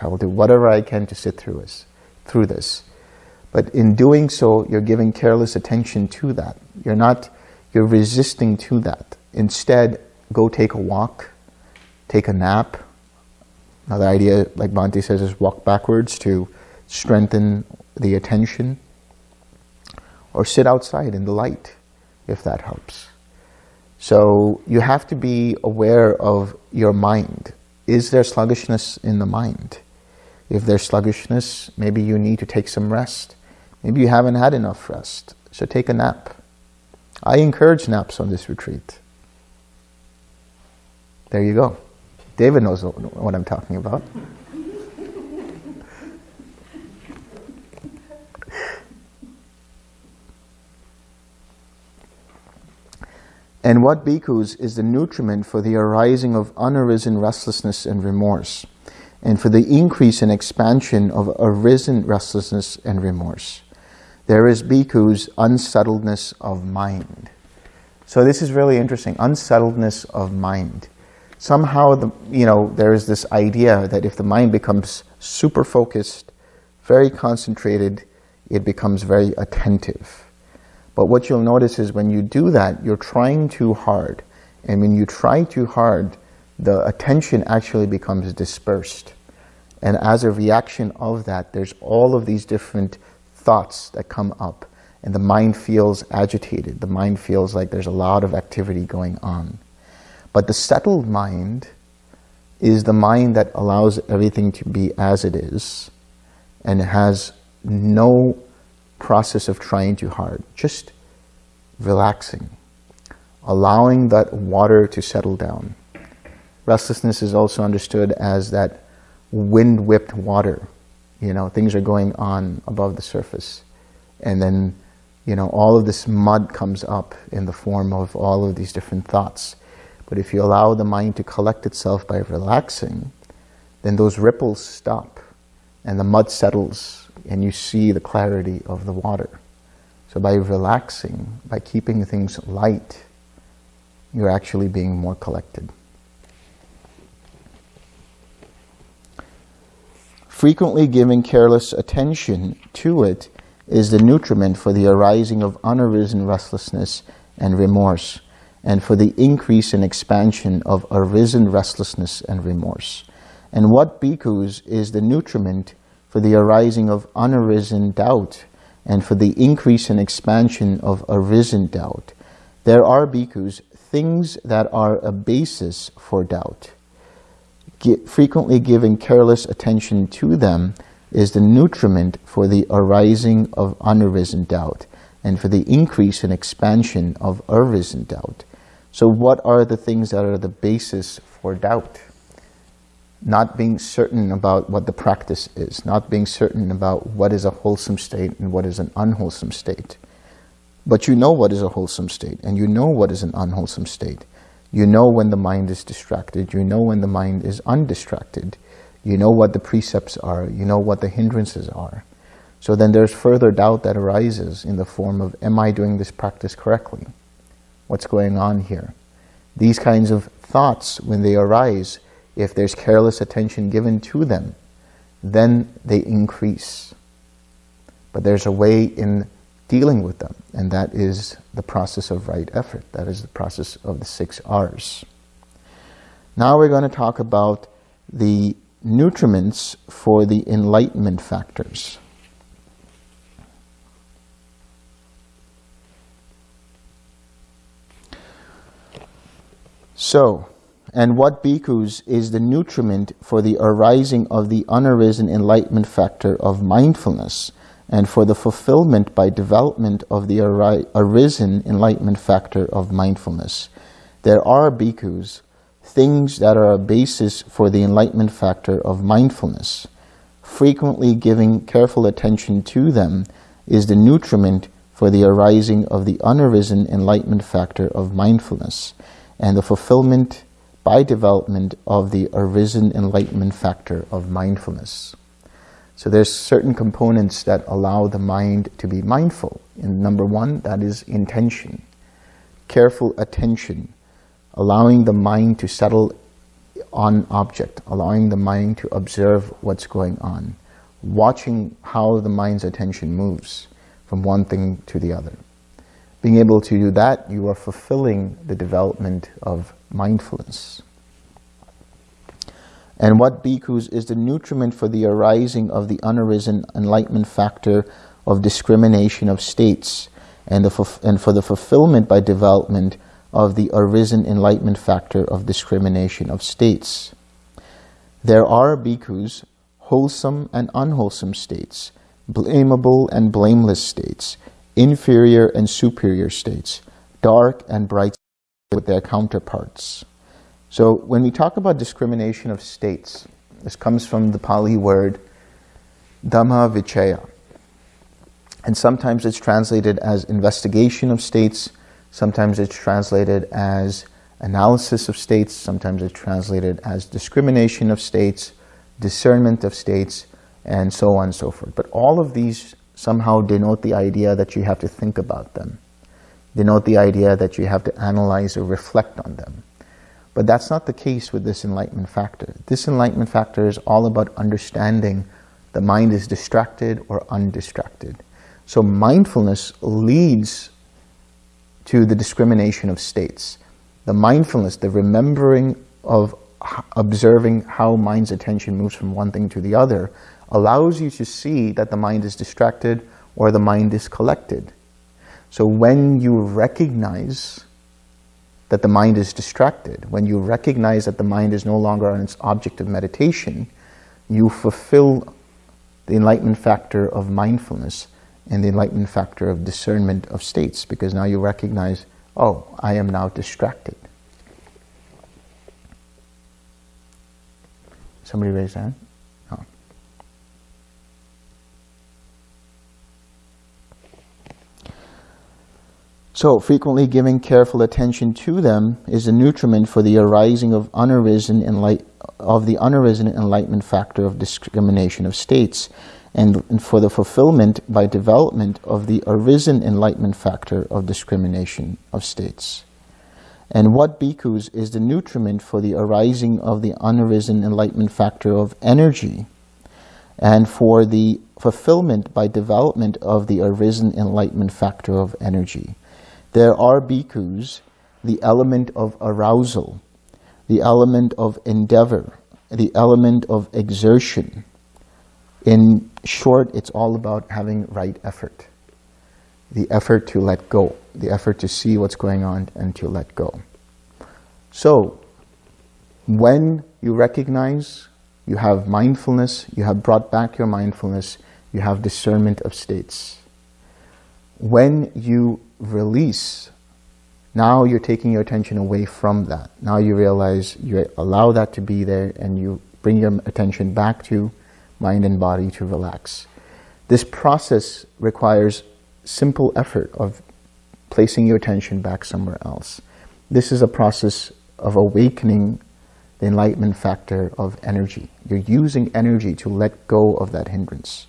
I will do whatever I can to sit through this. Through this. But in doing so, you're giving careless attention to that. You're not, you're resisting to that. Instead, go take a walk, take a nap. Another idea, like Bhante says, is walk backwards to strengthen the attention. Or sit outside in the light, if that helps. So you have to be aware of your mind. Is there sluggishness in the mind? If there's sluggishness, maybe you need to take some rest. Maybe you haven't had enough rest, so take a nap. I encourage naps on this retreat. There you go. David knows what I'm talking about. And what bhikkhus is the nutriment for the arising of unarisen restlessness and remorse, and for the increase and expansion of arisen restlessness and remorse. There is bhikkhus unsettledness of mind. So this is really interesting, unsettledness of mind. Somehow, the, you know, there is this idea that if the mind becomes super focused, very concentrated, it becomes very attentive. But what you'll notice is when you do that, you're trying too hard. And when you try too hard, the attention actually becomes dispersed. And as a reaction of that, there's all of these different thoughts that come up. and the mind feels agitated. The mind feels like there's a lot of activity going on. But the settled mind is the mind that allows everything to be as it is and has no process of trying too hard, just relaxing, allowing that water to settle down. Restlessness is also understood as that wind-whipped water. You know, things are going on above the surface. And then, you know, all of this mud comes up in the form of all of these different thoughts. But if you allow the mind to collect itself by relaxing, then those ripples stop and the mud settles and you see the clarity of the water. So by relaxing, by keeping things light, you're actually being more collected. Frequently giving careless attention to it is the nutriment for the arising of unarisen restlessness and remorse, and for the increase and expansion of arisen restlessness and remorse. And what bhikkhus is the nutriment for the arising of unarisen doubt, and for the increase and expansion of arisen doubt. There are bhikkhus, things that are a basis for doubt. Frequently giving careless attention to them is the nutriment for the arising of unarisen doubt and for the increase and expansion of arisen doubt. So what are the things that are the basis for doubt? Not being certain about what the practice is, not being certain about what is a wholesome state and what is an unwholesome state. But you know what is a wholesome state and you know what is an unwholesome state. You know when the mind is distracted, you know when the mind is undistracted. You know what the precepts are, you know what the hindrances are. So then there's further doubt that arises in the form of, am I doing this practice correctly? What's going on here? These kinds of thoughts, when they arise, if there's careless attention given to them, then they increase. But there's a way in dealing with them, and that is the process of right effort. That is the process of the six R's. Now we're going to talk about the nutriments for the enlightenment factors. So, and what bhikkhus is the nutriment for the arising of the unarisen enlightenment factor of mindfulness and for the fulfillment by development of the arisen enlightenment factor of mindfulness. There are bhikkhus, things that are a basis for the enlightenment factor of mindfulness. Frequently giving careful attention to them is the nutriment for the arising of the unarisen enlightenment factor of mindfulness and the fulfillment by development of the arisen enlightenment factor of mindfulness. So there's certain components that allow the mind to be mindful. And number one, that is intention, careful attention, allowing the mind to settle on object, allowing the mind to observe what's going on, watching how the mind's attention moves from one thing to the other. Being able to do that, you are fulfilling the development of mindfulness. And what bhikkhus is the nutriment for the arising of the unarisen enlightenment factor of discrimination of states and, the, and for the fulfillment by development of the arisen enlightenment factor of discrimination of states. There are bhikkhus, wholesome and unwholesome states, blamable and blameless states, inferior and superior states, dark and bright with their counterparts. So when we talk about discrimination of states, this comes from the Pali word Dhamma Vichaya. And sometimes it's translated as investigation of states, sometimes it's translated as analysis of states, sometimes it's translated as discrimination of states, discernment of states, and so on and so forth. But all of these somehow denote the idea that you have to think about them, denote the idea that you have to analyze or reflect on them. But that's not the case with this enlightenment factor. This enlightenment factor is all about understanding the mind is distracted or undistracted. So mindfulness leads to the discrimination of states. The mindfulness, the remembering of observing how mind's attention moves from one thing to the other allows you to see that the mind is distracted or the mind is collected. So when you recognize that the mind is distracted, when you recognize that the mind is no longer on its object of meditation, you fulfill the enlightenment factor of mindfulness and the enlightenment factor of discernment of states because now you recognize, oh, I am now distracted. Somebody raise that? Oh. So, frequently giving careful attention to them is a nutriment for the arising of unarisen enlight of the unarisen enlightenment factor of discrimination of states, and for the fulfillment by development of the arisen enlightenment factor of discrimination of states. And what bhikkhus is the nutriment for the arising of the unarisen enlightenment factor of energy, and for the fulfillment by development of the arisen enlightenment factor of energy. There are bhikkhus, the element of arousal, the element of endeavor, the element of exertion. In short, it's all about having right effort. The effort to let go, the effort to see what's going on and to let go. So, when you recognize, you have mindfulness, you have brought back your mindfulness, you have discernment of states. When you release, now you're taking your attention away from that. Now you realize you allow that to be there and you bring your attention back to mind and body to relax. This process requires simple effort of placing your attention back somewhere else. This is a process of awakening the enlightenment factor of energy. You're using energy to let go of that hindrance,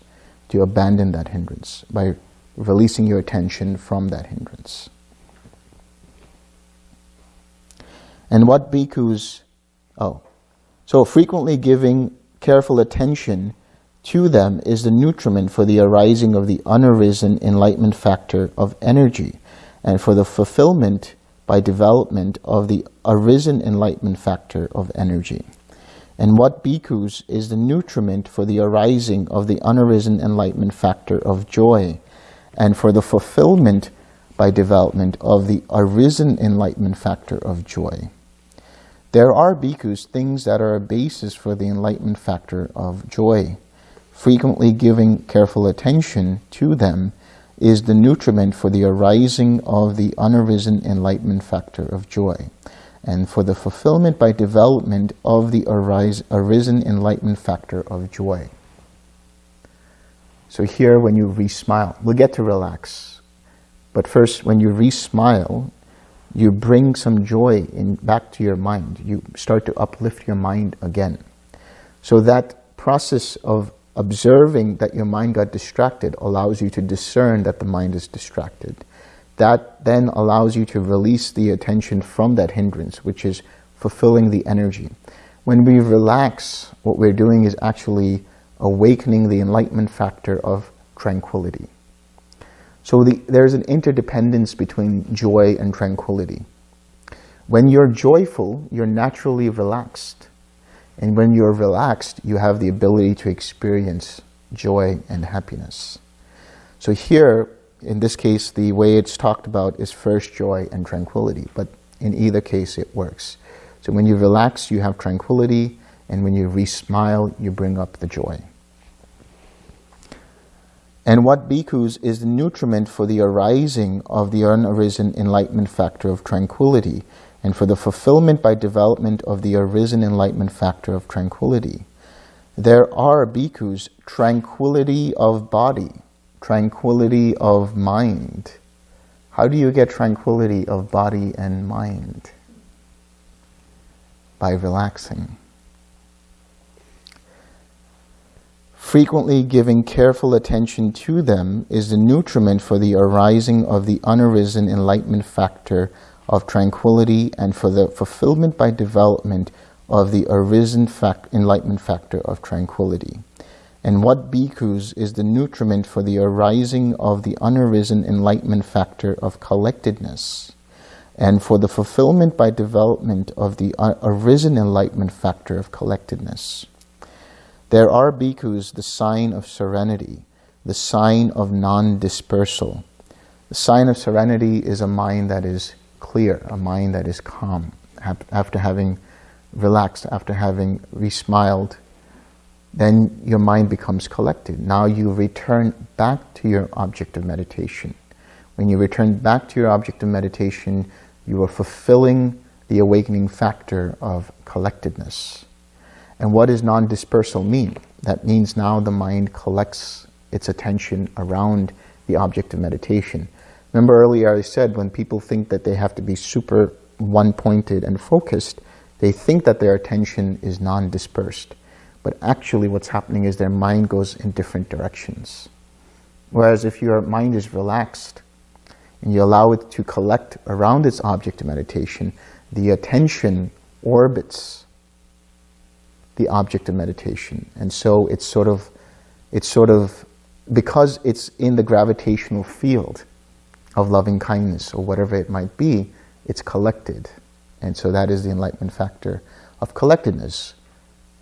to abandon that hindrance by releasing your attention from that hindrance. And what bhikkhus, oh, so frequently giving careful attention to them is the nutriment for the arising of the unarisen enlightenment factor of energy and for the fulfillment by development of the arisen enlightenment factor of energy. And what bhikkhus is the nutriment for the arising of the unarisen enlightenment factor of joy and for the fulfillment by development of the arisen enlightenment factor of joy. There are bhikkhus, things that are a basis for the enlightenment factor of joy. Frequently giving careful attention to them is the nutriment for the arising of the unarisen enlightenment factor of joy and for the fulfillment by development of the arise, arisen enlightenment factor of joy. So here when you re-smile, we'll get to relax. But first, when you re-smile, you bring some joy in back to your mind. You start to uplift your mind again. So that process of observing that your mind got distracted allows you to discern that the mind is distracted. That then allows you to release the attention from that hindrance, which is fulfilling the energy. When we relax, what we're doing is actually awakening the enlightenment factor of tranquility. So the, there's an interdependence between joy and tranquility. When you're joyful, you're naturally relaxed. And when you're relaxed, you have the ability to experience joy and happiness. So here, in this case, the way it's talked about is first joy and tranquility, but in either case it works. So when you relax, you have tranquility, and when you re-smile, you bring up the joy. And what bhikkhus is the nutriment for the arising of the unarisen enlightenment factor of tranquility and for the fulfillment by development of the arisen enlightenment factor of tranquility. There are bhikkhus tranquility of body, tranquility of mind. How do you get tranquility of body and mind? By relaxing. Frequently giving careful attention to them is the nutriment for the arising of the unarisen enlightenment factor of tranquility and for the fulfillment by development of the arisen fact, enlightenment factor of tranquility. And what bhikkhus is the nutriment for the arising of the unarisen enlightenment factor of collectedness and for the fulfillment by development of the arisen enlightenment factor of collectedness. There are bhikkhus, the sign of serenity, the sign of non-dispersal, The sign of serenity is a mind that is clear, a mind that is calm, after having relaxed, after having re-smiled, then your mind becomes collected. Now you return back to your object of meditation. When you return back to your object of meditation, you are fulfilling the awakening factor of collectedness. And what does non-dispersal mean? That means now the mind collects its attention around the object of meditation. Remember earlier I said when people think that they have to be super one-pointed and focused, they think that their attention is non-dispersed. But actually what's happening is their mind goes in different directions. Whereas if your mind is relaxed and you allow it to collect around its object of meditation, the attention orbits the object of meditation. And so it's sort of, it's sort of, because it's in the gravitational field of loving kindness or whatever it might be, it's collected. And so that is the enlightenment factor of collectedness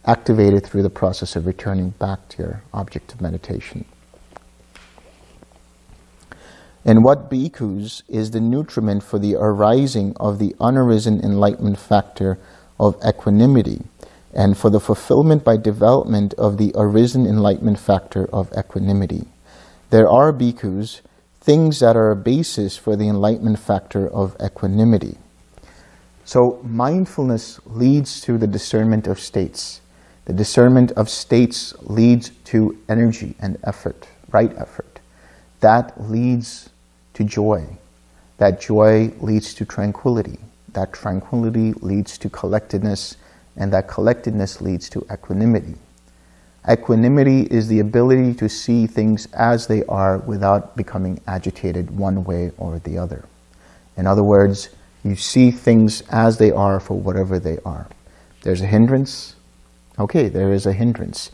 activated through the process of returning back to your object of meditation. And what bhikkhus is the nutriment for the arising of the unarisen enlightenment factor of equanimity and for the fulfillment by development of the arisen enlightenment factor of equanimity. There are bhikkhus, things that are a basis for the enlightenment factor of equanimity. So mindfulness leads to the discernment of states. The discernment of states leads to energy and effort, right effort. That leads to joy. That joy leads to tranquility. That tranquility leads to collectedness, and that collectedness leads to equanimity. Equanimity is the ability to see things as they are without becoming agitated one way or the other. In other words, you see things as they are for whatever they are. There's a hindrance, Okay, there is a hindrance.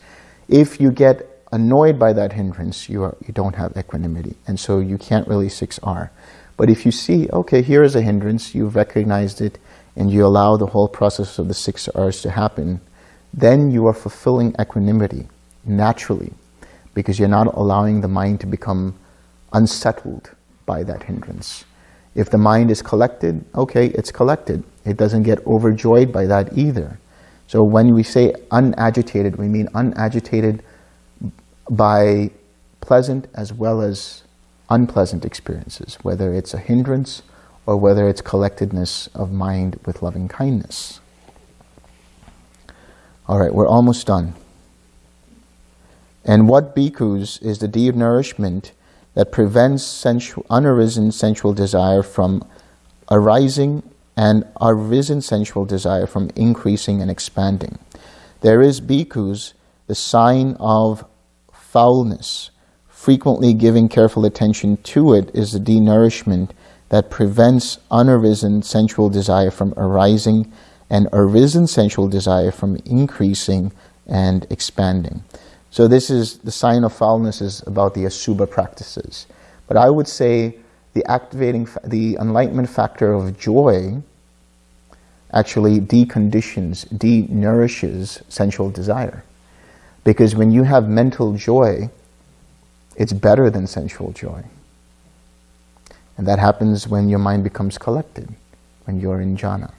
If you get annoyed by that hindrance, you, are, you don't have equanimity, and so you can't really 6R. But if you see, okay, here is a hindrance, you've recognized it, and you allow the whole process of the six R's to happen, then you are fulfilling equanimity naturally, because you're not allowing the mind to become unsettled by that hindrance. If the mind is collected, okay, it's collected. It doesn't get overjoyed by that either. So when we say unagitated, we mean unagitated by pleasant as well as unpleasant experiences, whether it's a hindrance or whether it's collectedness of mind with loving kindness. All right, we're almost done. And what bhikkhus is the denourishment that prevents sensual, unarisen sensual desire from arising and arisen sensual desire from increasing and expanding. There is bhikkhus, the sign of foulness. Frequently giving careful attention to it is the denourishment that prevents unarisen sensual desire from arising and arisen sensual desire from increasing and expanding. So this is, the sign of foulness is about the asubha practices. But I would say the activating, the enlightenment factor of joy actually deconditions, denourishes sensual desire. Because when you have mental joy, it's better than sensual joy. And that happens when your mind becomes collected, when you're in jhana.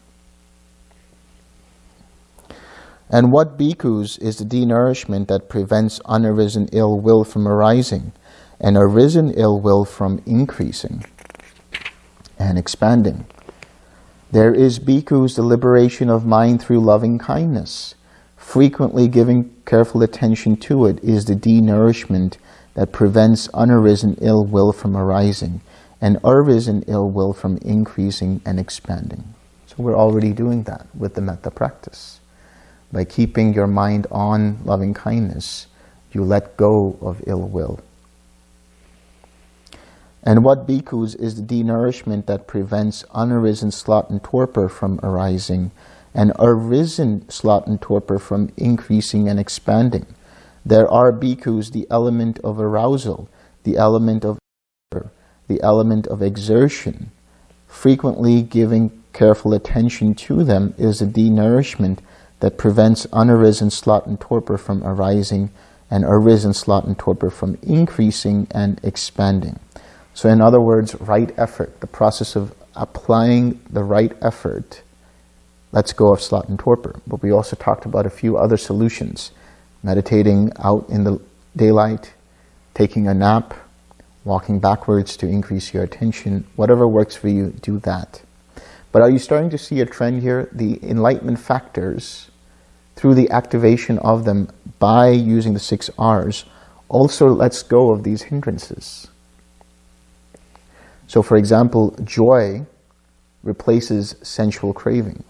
And what bhikkhus is the denourishment that prevents unarisen ill will from arising and arisen ill will from increasing and expanding? There is bhikkhus the liberation of mind through loving kindness. Frequently giving careful attention to it is the denourishment that prevents unarisen ill will from arising and arisen ill will from increasing and expanding. So we're already doing that with the metta practice. By keeping your mind on loving kindness, you let go of ill will. And what bhikkhus is the denourishment that prevents unarisen sloth and torpor from arising, and arisen sloth and torpor from increasing and expanding. There are bhikkhus the element of arousal, the element of the element of exertion. Frequently giving careful attention to them is a denourishment that prevents unarisen sloth and torpor from arising and arisen sloth and torpor from increasing and expanding. So in other words, right effort, the process of applying the right effort lets go of sloth and torpor. But we also talked about a few other solutions. Meditating out in the daylight, taking a nap, walking backwards to increase your attention, whatever works for you, do that. But are you starting to see a trend here? The enlightenment factors, through the activation of them by using the six R's, also lets go of these hindrances. So for example, joy replaces sensual craving.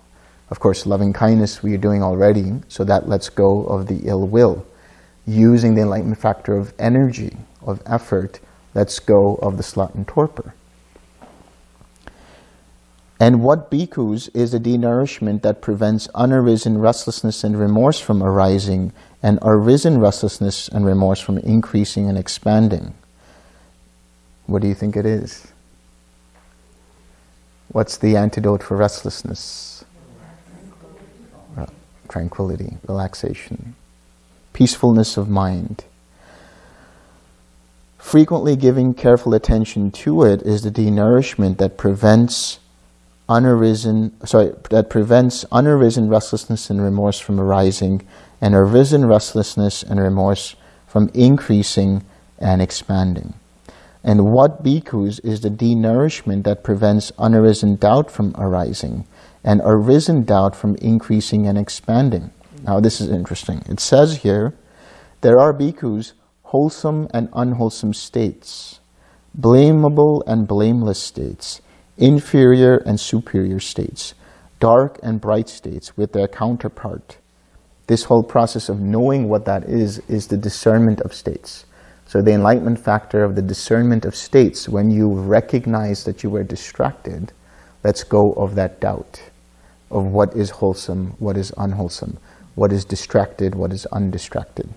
Of course, loving kindness we are doing already, so that lets go of the ill will. Using the enlightenment factor of energy, of effort, lets go of the sloth and torpor. And what bhikkhus is the denourishment that prevents unarisen restlessness and remorse from arising and arisen restlessness and remorse from increasing and expanding? What do you think it is? What's the antidote for restlessness? Tranquility, relaxation, peacefulness of mind. Frequently giving careful attention to it is the denourishment that prevents unarisen, sorry, that prevents unarisen restlessness and remorse from arising, and arisen restlessness and remorse from increasing and expanding. And what bhikkhus is the denourishment that prevents unarisen doubt from arising, and arisen doubt from increasing and expanding. Now this is interesting. It says here, there are bhikkhus wholesome and unwholesome states, blamable and blameless states, inferior and superior states, dark and bright states with their counterpart. This whole process of knowing what that is, is the discernment of states. So the enlightenment factor of the discernment of states, when you recognize that you were distracted, lets go of that doubt of what is wholesome, what is unwholesome, what is distracted, what is undistracted.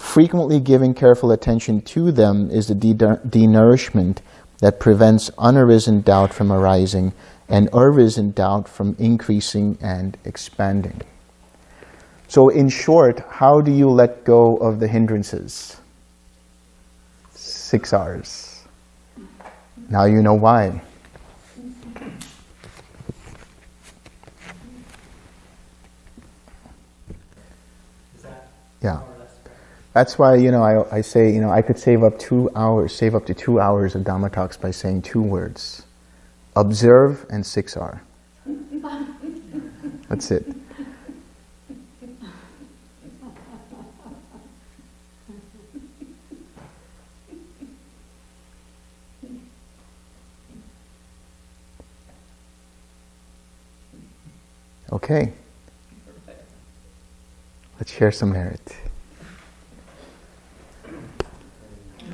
Frequently giving careful attention to them is the denourishment that prevents unarisen doubt from arising and arisen doubt from increasing and expanding. So in short, how do you let go of the hindrances? Six R's. Now you know why. Yeah. That's why, you know, I, I say, you know, I could save up two hours, save up to two hours of Dhamma talks by saying two words. Observe and 6R. That's it. Okay. Let's share some merit.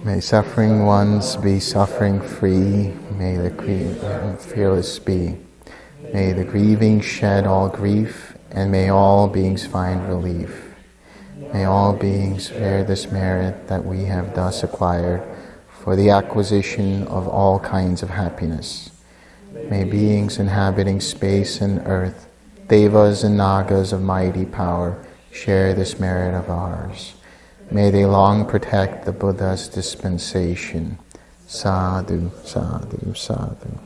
May suffering ones be suffering free. May the fearless be. May the grieving shed all grief, and may all beings find relief. May all beings bear this merit that we have thus acquired for the acquisition of all kinds of happiness. May beings inhabiting space and earth, devas and nagas of mighty power, share this merit of ours. May they long protect the Buddha's dispensation. Sadhu, sadhu, sadhu.